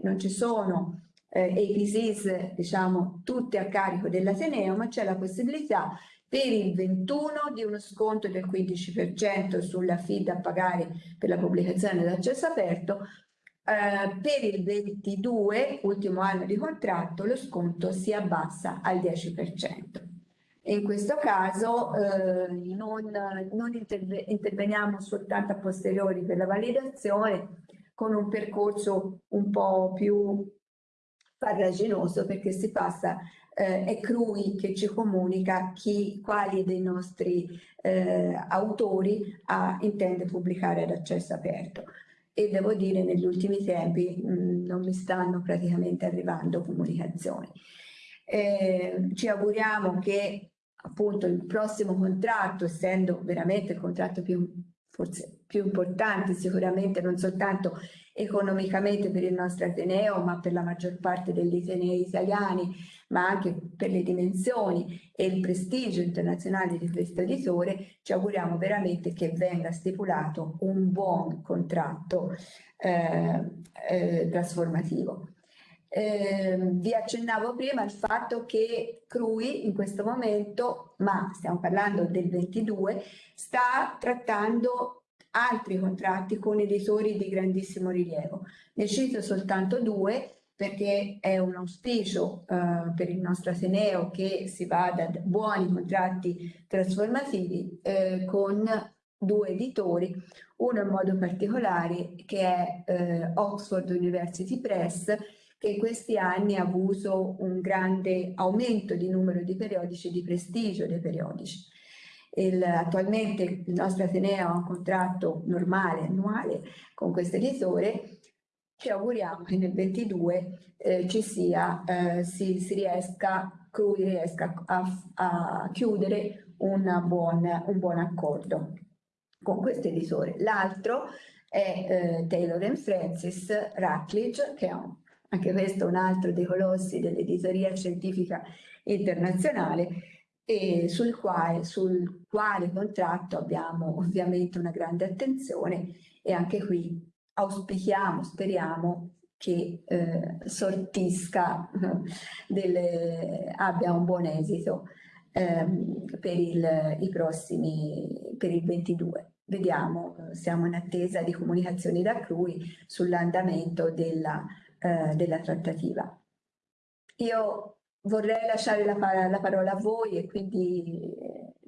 non ci sono eh, APCs diciamo tutte a carico dell'Ateneo, ma c'è la possibilità per il 21 di uno sconto del 15% sulla FID a pagare per la pubblicazione d'accesso aperto, eh, per il 22, ultimo anno di contratto, lo sconto si abbassa al 10%. In questo caso eh, non, non interve interveniamo soltanto a posteriori per la validazione con un percorso un po' più farraginoso perché si passa eh, è Crui che ci comunica chi, quali dei nostri eh, autori ha, intende pubblicare ad accesso aperto e devo dire negli ultimi tempi mh, mm, non mi stanno praticamente arrivando comunicazioni. Eh, ci auguriamo che appunto il prossimo contratto, essendo veramente il contratto più forse più importante sicuramente non soltanto economicamente per il nostro Ateneo ma per la maggior parte degli Atenei italiani ma anche per le dimensioni e il prestigio internazionale di questo editore ci auguriamo veramente che venga stipulato un buon contratto eh, eh, trasformativo. Eh, vi accennavo prima il fatto che Crui in questo momento, ma stiamo parlando del 22, sta trattando altri contratti con editori di grandissimo rilievo. Ne cito soltanto due perché è un auspicio eh, per il nostro Ateneo che si vada da buoni contratti trasformativi eh, con due editori, uno in modo particolare che è eh, Oxford University Press che in questi anni ha avuto un grande aumento di numero di periodici e di prestigio dei periodici. Il, attualmente il nostro Ateneo ha un contratto normale, annuale, con questo editore, ci auguriamo che nel 22 eh, ci sia, eh, si, si, riesca, Crui riesca a, a chiudere buon, un buon accordo con questo editore. L'altro è eh, Taylor Francis Ratledge, che è un anche questo un altro dei colossi dell'editoria scientifica internazionale e sul quale, sul quale contratto abbiamo ovviamente una grande attenzione e anche qui auspichiamo, speriamo che eh, sortisca, delle, abbia un buon esito ehm, per, il, i prossimi, per il 22. Vediamo, siamo in attesa di comunicazioni da Crui sull'andamento della, eh, della trattativa. Io vorrei lasciare la, la, parola a voi e quindi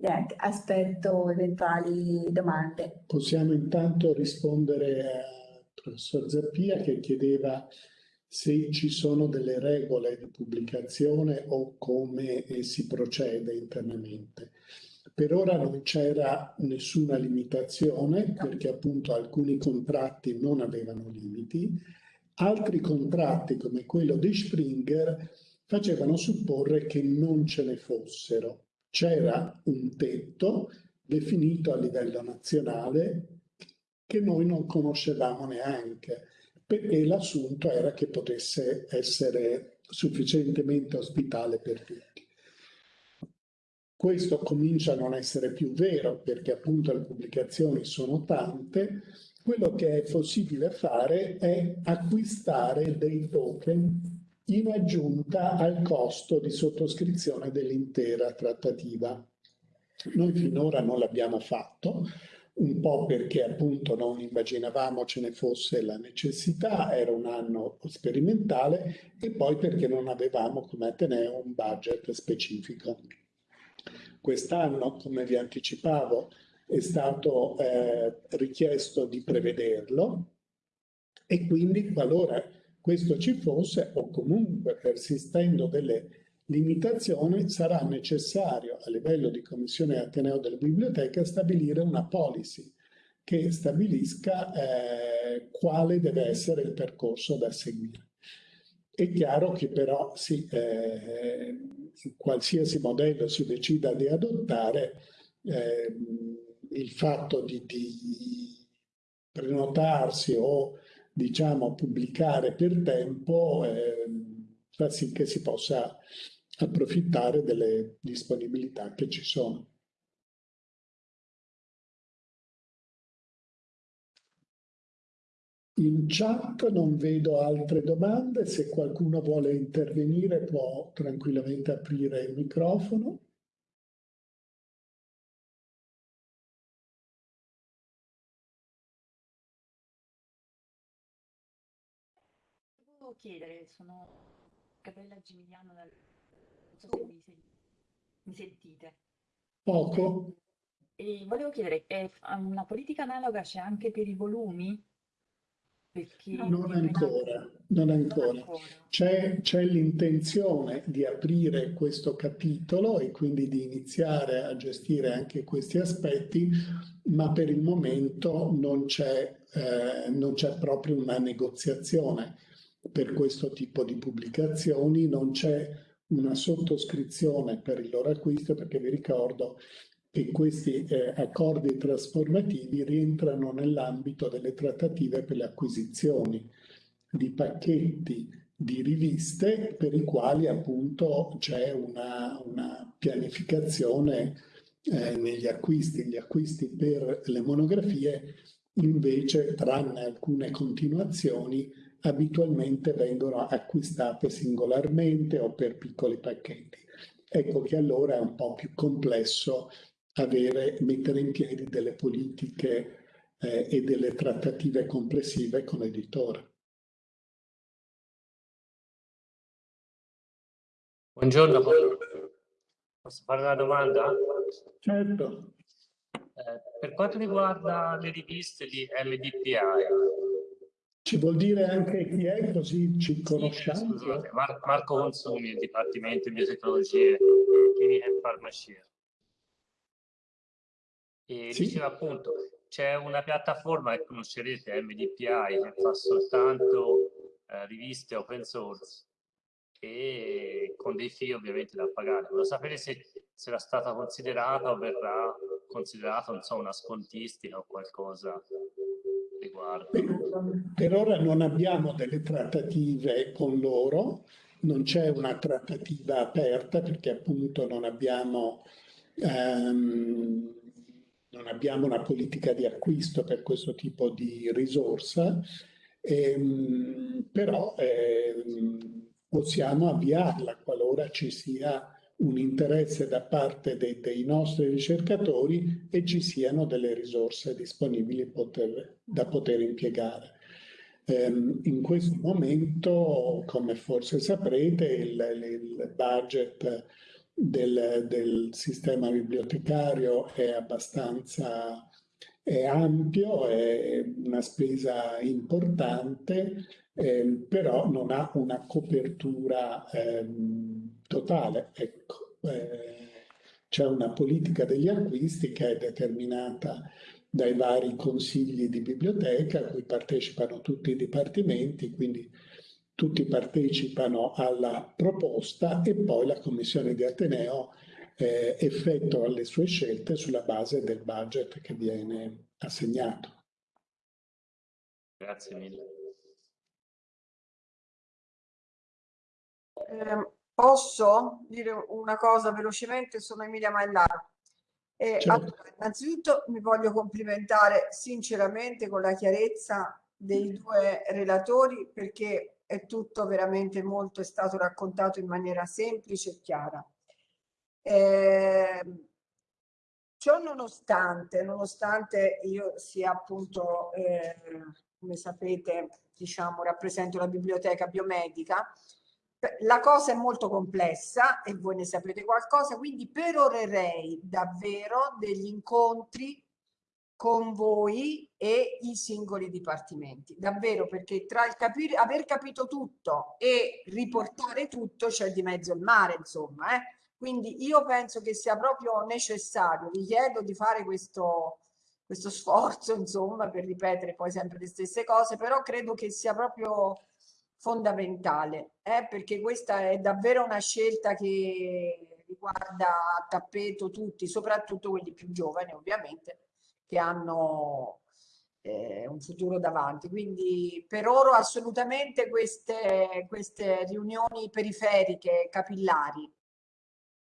eh, aspetto eventuali domande. Possiamo intanto rispondere al professor Zappia che chiedeva se ci sono delle regole di pubblicazione o come si procede internamente. Per ora non c'era nessuna limitazione perché appunto alcuni contratti non avevano limiti, altri contratti come quello di Springer facevano supporre che non ce ne fossero. C'era un tetto definito a livello nazionale che noi non conoscevamo neanche perché l'assunto era che potesse essere sufficientemente ospitale per tutti. Questo comincia a non essere più vero perché appunto le pubblicazioni sono tante. Quello che è possibile fare è acquistare dei token in aggiunta al costo di sottoscrizione dell'intera trattativa. Noi finora non l'abbiamo fatto, un po' perché appunto non immaginavamo ce ne fosse la necessità, era un anno sperimentale e poi perché non avevamo come Ateneo un budget specifico. Quest'anno, come vi anticipavo, è stato eh, richiesto di prevederlo e quindi qualora questo ci fosse o comunque persistendo delle limitazioni sarà necessario a livello di Commissione Ateneo delle Biblioteche stabilire una policy che stabilisca eh, quale deve essere il percorso da seguire. È chiaro che però sì, eh, qualsiasi modello si decida di adottare, eh, il fatto di, di prenotarsi o diciamo pubblicare per tempo eh, fa sì che si possa approfittare delle disponibilità che ci sono. In chat non vedo altre domande, se qualcuno vuole intervenire può tranquillamente aprire il microfono. Volevo chiedere, sono Gabriella Gimigliano dal so se mi, sen mi sentite. Poco. E volevo chiedere, è una politica analoga c'è anche per i volumi? Perché non ancora, non ancora. C'è l'intenzione di aprire questo capitolo e quindi di iniziare a gestire anche questi aspetti, ma per il momento non c'è eh, proprio una negoziazione per questo tipo di pubblicazioni, non c'è una sottoscrizione per il loro acquisto perché vi ricordo che questi eh, accordi trasformativi rientrano nell'ambito delle trattative per le acquisizioni di pacchetti di riviste per i quali appunto c'è una, una, pianificazione eh, negli acquisti. Gli acquisti per le monografie invece, tranne alcune continuazioni, abitualmente vengono acquistate singolarmente o per piccoli pacchetti. Ecco che allora è un po' più complesso avere, mettere in piedi delle politiche eh, e delle trattative complessive con l'editore. Buongiorno, posso fare una domanda? Certo. Eh, per quanto riguarda le riviste di MDPI, ci vuol dire anche chi è, così ci conosciamo? Sì, Mar Marco Consumi, Dipartimento di Biotecnologie, Chimica e Farmacia. E sì. diceva appunto, c'è una piattaforma che conoscerete, MDPI, che fa soltanto eh, riviste open source e con dei fee ovviamente da pagare. Volevo sapere se, se era stata considerata o verrà considerata, non so, una scontistica o qualcosa riguardo? Per ora non abbiamo delle trattative con loro, non c'è una trattativa aperta perché appunto non abbiamo, ehm, non abbiamo una politica di acquisto per questo tipo di risorsa ehm, però eh, possiamo avviarla qualora ci sia un interesse da parte dei, dei nostri ricercatori e ci siano delle risorse disponibili poter, da poter impiegare. Um, in questo momento, come forse saprete, il, il budget del, del, sistema bibliotecario è abbastanza è ampio, è una spesa importante, eh, però non ha una copertura eh, totale. Ecco, eh, c'è una politica degli acquisti che è determinata dai vari consigli di biblioteca a cui partecipano tutti i dipartimenti, quindi tutti partecipano alla proposta e poi la Commissione di Ateneo eh, effettua le sue scelte sulla base del budget che viene assegnato. Grazie mille. Eh, posso dire una cosa velocemente? Sono Emilia Maillaro. Eh, certo. allora, innanzitutto mi voglio complimentare sinceramente con la chiarezza dei due relatori perché è tutto veramente molto, è stato raccontato in maniera semplice e chiara. Eh, ciò nonostante, nonostante io sia appunto, eh, come sapete, diciamo, rappresento la biblioteca biomedica, la cosa è molto complessa e voi ne sapete qualcosa, quindi perorerei davvero degli incontri con voi e i singoli dipartimenti, davvero perché tra il capire, aver capito tutto e riportare tutto c'è di mezzo il mare, insomma, eh? Quindi io penso che sia proprio necessario, vi chiedo di fare questo, questo sforzo, insomma, per ripetere poi sempre le stesse cose, però credo che sia proprio fondamentale, eh, perché questa è davvero una scelta che riguarda a tappeto tutti, soprattutto quelli più giovani ovviamente, che hanno eh, un futuro davanti. Quindi per ora assolutamente queste, queste riunioni periferiche, capillari,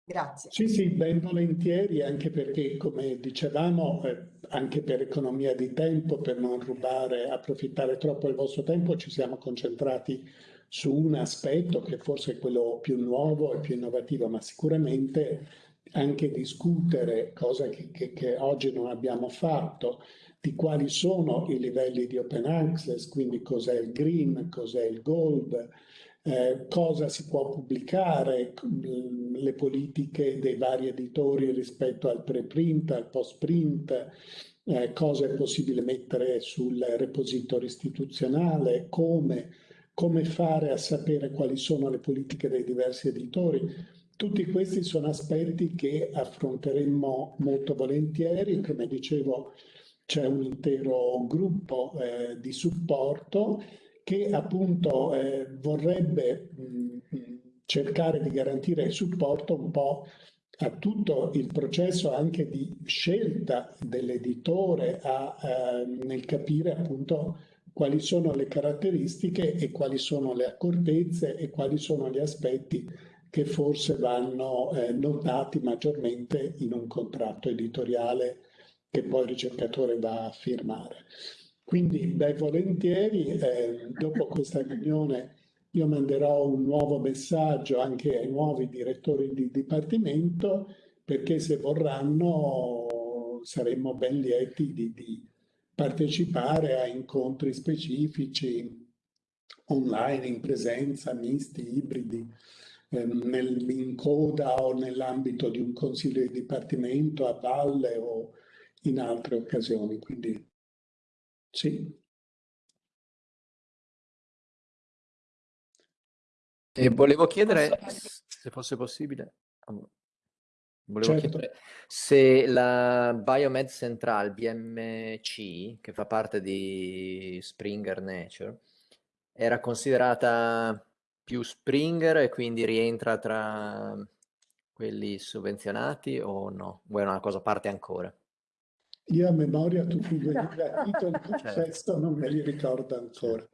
Grazie. Sì, sì, ben volentieri, anche perché, come dicevamo, eh, anche per economia di tempo, per non rubare, approfittare troppo del vostro tempo, ci siamo concentrati su un aspetto che forse è quello più nuovo e più innovativo, ma sicuramente anche discutere, cosa che, che, che oggi non abbiamo fatto, di quali sono i livelli di open access, quindi cos'è il green, cos'è il gold, eh, cosa si può pubblicare, mm, le politiche dei vari editori rispetto al preprint, al postprint, eh, cosa è possibile mettere sul repository istituzionale, come, come fare a sapere quali sono le politiche dei diversi editori. Tutti questi sono aspetti che affronteremmo molto volentieri, come dicevo c'è un intero gruppo eh, di supporto che appunto eh, vorrebbe mh, cercare di garantire supporto un po' a tutto il processo anche di scelta dell'editore eh, nel capire appunto quali sono le caratteristiche e quali sono le accortezze e quali sono gli aspetti che forse vanno eh, notati maggiormente in un contratto editoriale che poi il ricercatore va a firmare. Quindi, beh, volentieri, eh, dopo questa riunione io manderò un nuovo messaggio anche ai nuovi direttori di dipartimento perché se vorranno saremmo ben lieti di, di partecipare a incontri specifici online, in presenza, misti, ibridi, eh, in coda o nell'ambito di un consiglio di dipartimento a valle o in altre occasioni. Quindi sì. E volevo chiedere, se fosse possibile, volevo Certo. chiedere se la Biomed Central, BMC, che fa parte di Springer Nature, era considerata più Springer e quindi rientra tra quelli sovvenzionati o no? O è una cosa a parte ancora? Io a memoria tutti i titoli, Certo. questo non me li ricordo ancora.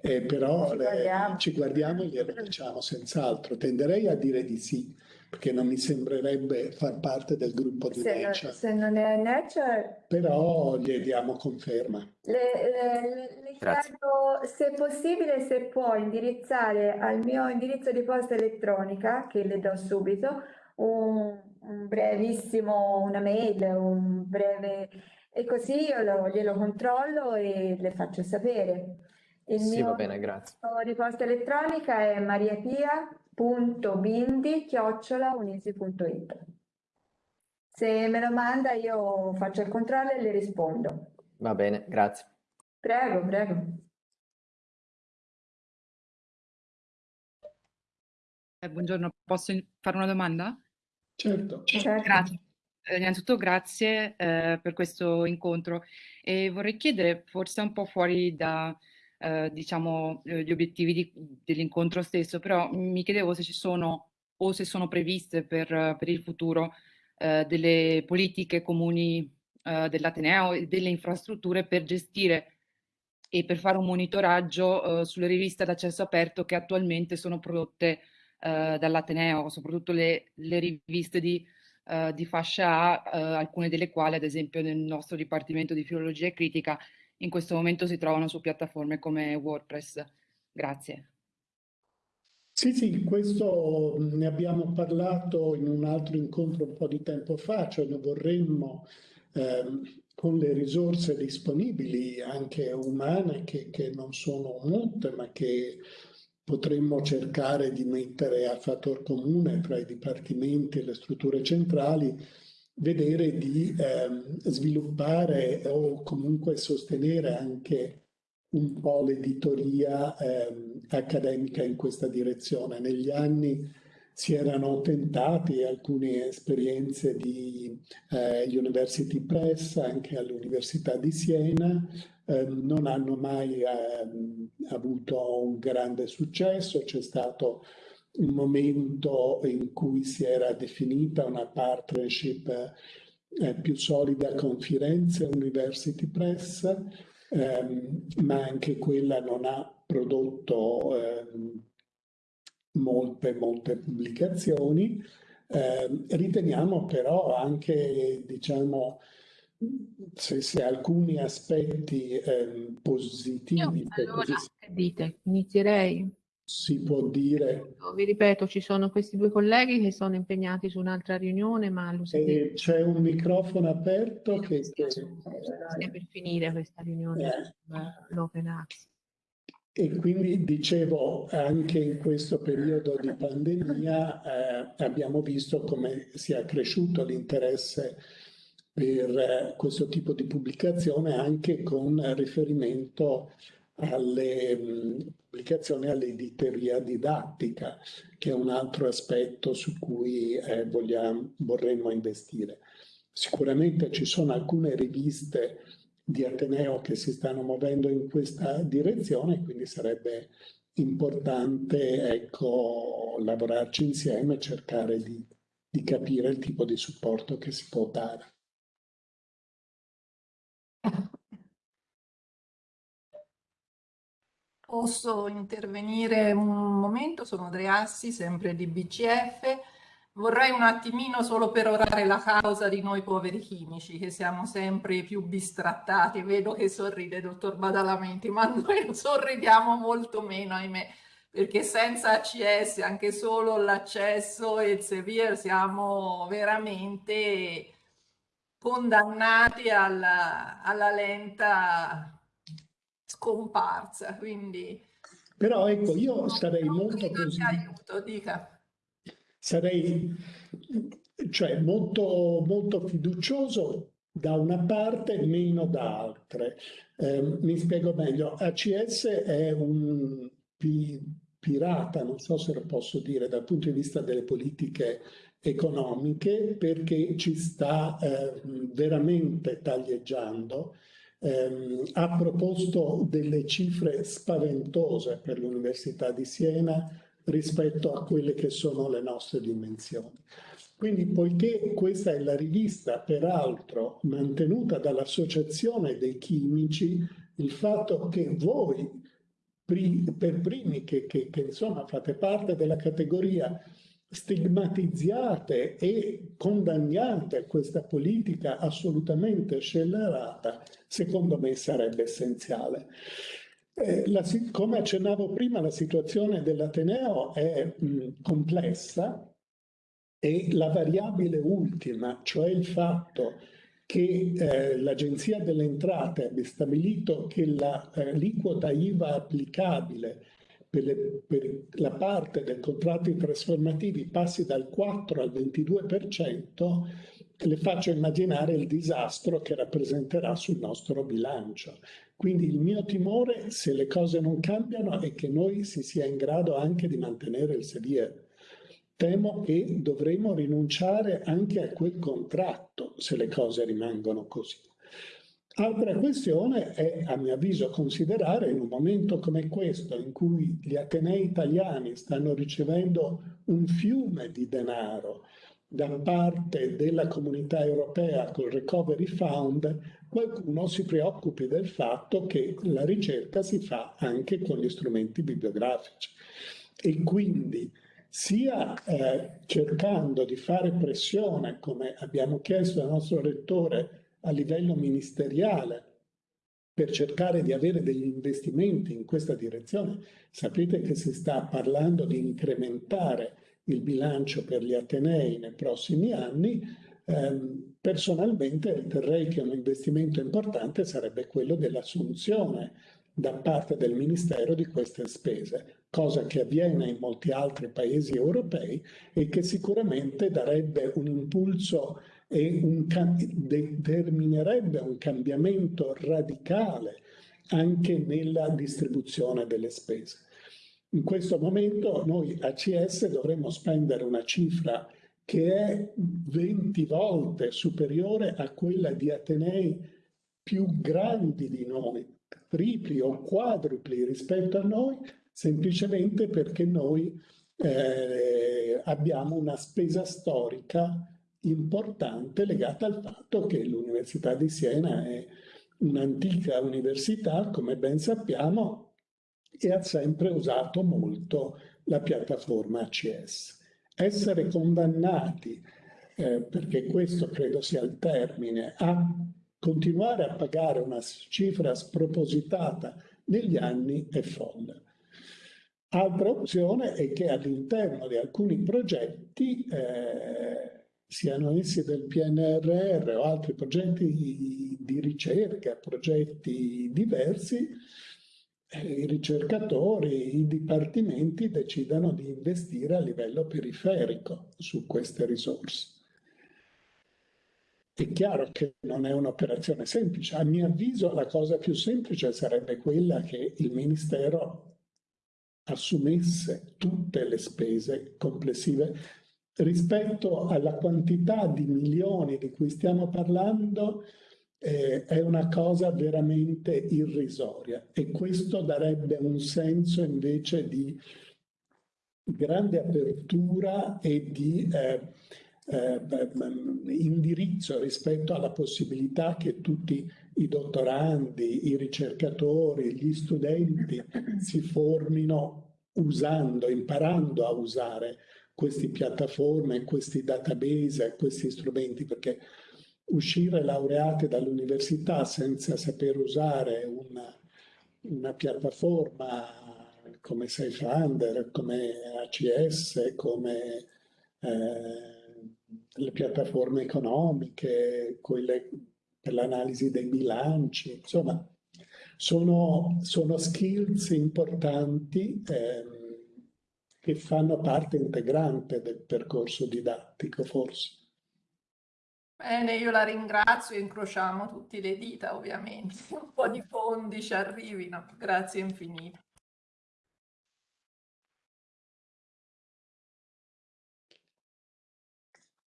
Eh, però Ci le- guardiamo. ci guardiamo e glielo diciamo senz'altro. Tenderei a dire di sì, perché non mi sembrerebbe far parte del gruppo di Se, Nature. se non è Nature, Però gli diamo conferma. le, le- le Grazie. chiedo se è possibile, se può indirizzare al mio indirizzo di posta elettronica, che le do subito, un, un brevissimo, una mail, un breve, e così io lo- glielo controllo e le faccio sapere. Il Sì, mio va bene, grazie. indirizzo di posta elettronica è mariapia.bindi@unisi.it. Se me lo manda io faccio il controllo e le rispondo. Va bene, grazie. Prego, prego. Eh, buongiorno, posso fare una domanda? Certo. Certo. Grazie. Eh, innanzitutto grazie eh, per questo incontro e vorrei chiedere, forse un po' fuori da, eh, diciamo, eh, gli obiettivi di- dell'incontro stesso, però mi chiedevo se ci sono o se sono previste per, per il futuro eh, delle politiche comuni eh, dell'Ateneo e delle infrastrutture per gestire e per fare un monitoraggio eh, sulle riviste ad accesso aperto che attualmente sono prodotte eh, dall'Ateneo, soprattutto le, le riviste di, eh, di fascia A, eh, alcune delle quali, ad esempio, nel nostro Dipartimento di Filologia e Critica, in questo momento si trovano su piattaforme come WordPress. Grazie. Sì, sì, questo ne abbiamo parlato in un altro incontro un po' di tempo fa, cioè noi vorremmo ehm, con le risorse disponibili, anche umane, che, che non sono molte, ma che potremmo cercare di mettere a fattor comune tra i dipartimenti e le strutture centrali, vedere di ehm, sviluppare o comunque sostenere anche un po' l'editoria ehm, accademica in questa direzione. Negli anni si erano tentati alcune esperienze di eh, University Press anche all'Università di Siena, ehm, non hanno mai ehm, avuto un grande successo, c'è stato un momento in cui si era definita una partnership eh, più solida con Firenze University Press, ehm, ma anche quella non ha prodotto ehm, molte, molte pubblicazioni. Eh, riteniamo però anche, diciamo, se, se alcuni aspetti ehm, positivi, Io, allora, così dite? Inizierei. si può dire, Vi ripeto, ci sono questi due colleghi che sono impegnati su un'altra riunione, ma lo sapete, e c'è un microfono aperto che, che- per finire questa riunione eh, sull'open access. E quindi dicevo, anche in questo periodo di pandemia eh, abbiamo visto come sia cresciuto l'interesse per eh, questo tipo di pubblicazione anche con riferimento alle mh, pubblicazioni all'editoria didattica, che è un altro aspetto su cui eh, vogliamo, vorremmo investire. Sicuramente ci sono alcune riviste di Ateneo che si stanno muovendo in questa direzione, quindi sarebbe importante ecco, lavorarci insieme e cercare di, di capire il tipo di supporto che si può dare. Posso intervenire un momento? Sono Andreassi, sempre di BCF. Vorrei un attimino solo perorare la causa di noi poveri chimici, che siamo sempre più bistrattati. Vedo che sorride, dottor Badalamenti, ma noi sorridiamo molto meno, ahimè, perché senza ACS, anche solo l'accesso e il Sevier, siamo veramente condannati alla, alla lenta scomparsa. Quindi Però ecco, io sarei molto sia aiuto, dica. Sarei cioè, molto, molto fiducioso da una parte, meno da altre. Eh, mi spiego meglio. ACS è un pi- pirata, non so se lo posso dire dal punto di vista delle politiche economiche, perché ci sta eh, veramente taglieggiando. Ehm, ha proposto delle cifre spaventose per l'Università di Siena rispetto a quelle che sono le nostre dimensioni. Quindi, poiché questa è la rivista, peraltro mantenuta dall'Associazione dei Chimici, il fatto che voi, per primi che, che- che, insomma fate parte della categoria stigmatizzate e condanniate questa politica assolutamente scellerata, secondo me sarebbe essenziale. Eh, la, come accennavo prima, la situazione dell'Ateneo è mh, complessa e la variabile ultima, cioè il fatto che eh, l'Agenzia delle Entrate abbia stabilito che l'aliquota eh, IVA applicabile per, le, per, la parte dei contratti trasformativi passi dal 4 al 22%, le faccio immaginare il disastro che rappresenterà sul nostro bilancio. Quindi il mio timore, se le cose non cambiano, è che noi si sia in grado anche di mantenere il sedere. Temo che dovremo rinunciare anche a quel contratto se le cose rimangono così. Altra questione è, a mio avviso, considerare in un momento come questo, in cui gli atenei italiani stanno ricevendo un fiume di denaro da parte della comunità europea col Recovery Fund, qualcuno si preoccupi del fatto che la ricerca si fa anche con gli strumenti bibliografici e quindi sia eh, cercando di fare pressione, come abbiamo chiesto al nostro rettore a livello ministeriale, per cercare di avere degli investimenti in questa direzione. Sapete che si sta parlando di incrementare il bilancio per gli Atenei nei prossimi anni, ehm, personalmente riterrei che un investimento importante sarebbe quello dell'assunzione da parte del Ministero di queste spese, cosa che avviene in molti altri paesi europei e che sicuramente darebbe un impulso e un, determinerebbe un cambiamento radicale anche nella distribuzione delle spese. In questo momento noi ACS dovremmo spendere una cifra che è 20 volte superiore a quella di Atenei più grandi di noi, tripli o quadrupli rispetto a noi, semplicemente perché noi eh, abbiamo una spesa storica importante legata al fatto che l'Università di Siena è un'antica università, come ben sappiamo, e ha sempre usato molto la piattaforma ACS. Essere condannati, eh, perché questo credo sia il termine, a continuare a pagare una cifra spropositata negli anni è folle. Altra opzione è che all'interno di alcuni progetti, eh, siano essi del PNRR o altri progetti di ricerca, progetti diversi, i ricercatori, i dipartimenti decidano di investire a livello periferico su queste risorse. È chiaro che non è un'operazione semplice. A mio avviso la cosa più semplice sarebbe quella che il Ministero assumesse tutte le spese complessive rispetto alla quantità di milioni di cui stiamo parlando eh, è una cosa veramente irrisoria. E questo darebbe un senso invece di grande apertura e di eh, eh, indirizzo rispetto alla possibilità che tutti i dottorandi, i ricercatori, gli studenti si formino usando, imparando a usare queste piattaforme, questi database, questi strumenti, perché uscire laureati dall'università senza saper usare una, una piattaforma come SafeUnder, come ACS, come eh, le piattaforme economiche, quelle per l'analisi dei bilanci, insomma, sono, sono skills importanti eh, che fanno parte integrante del percorso didattico, forse. Bene, io la ringrazio e incrociamo tutti le dita, ovviamente. Un po' di fondi ci arrivino. Grazie infinite.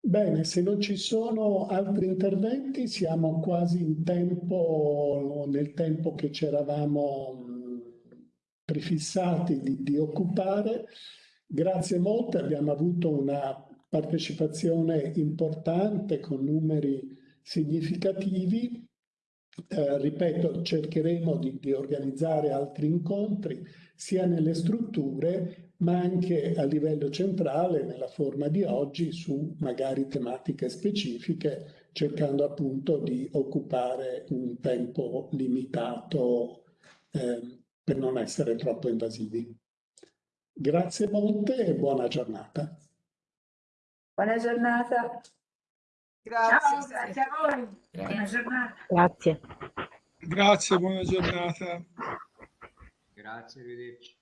Bene, se non ci sono altri interventi, siamo quasi in tempo, nel tempo che ci eravamo prefissati di, di occupare. Grazie molte, abbiamo avuto una partecipazione importante con numeri significativi. Eh, ripeto, cercheremo di, di, organizzare altri incontri sia nelle strutture, ma anche a livello centrale, nella forma di oggi, su magari tematiche specifiche, cercando appunto di occupare un tempo limitato eh, per non essere troppo invasivi. Grazie molte e buona giornata. Buona giornata. Grazie. Ciao, grazie a voi. Buona giornata. Grazie. Grazie, buona giornata. Grazie, arrivederci.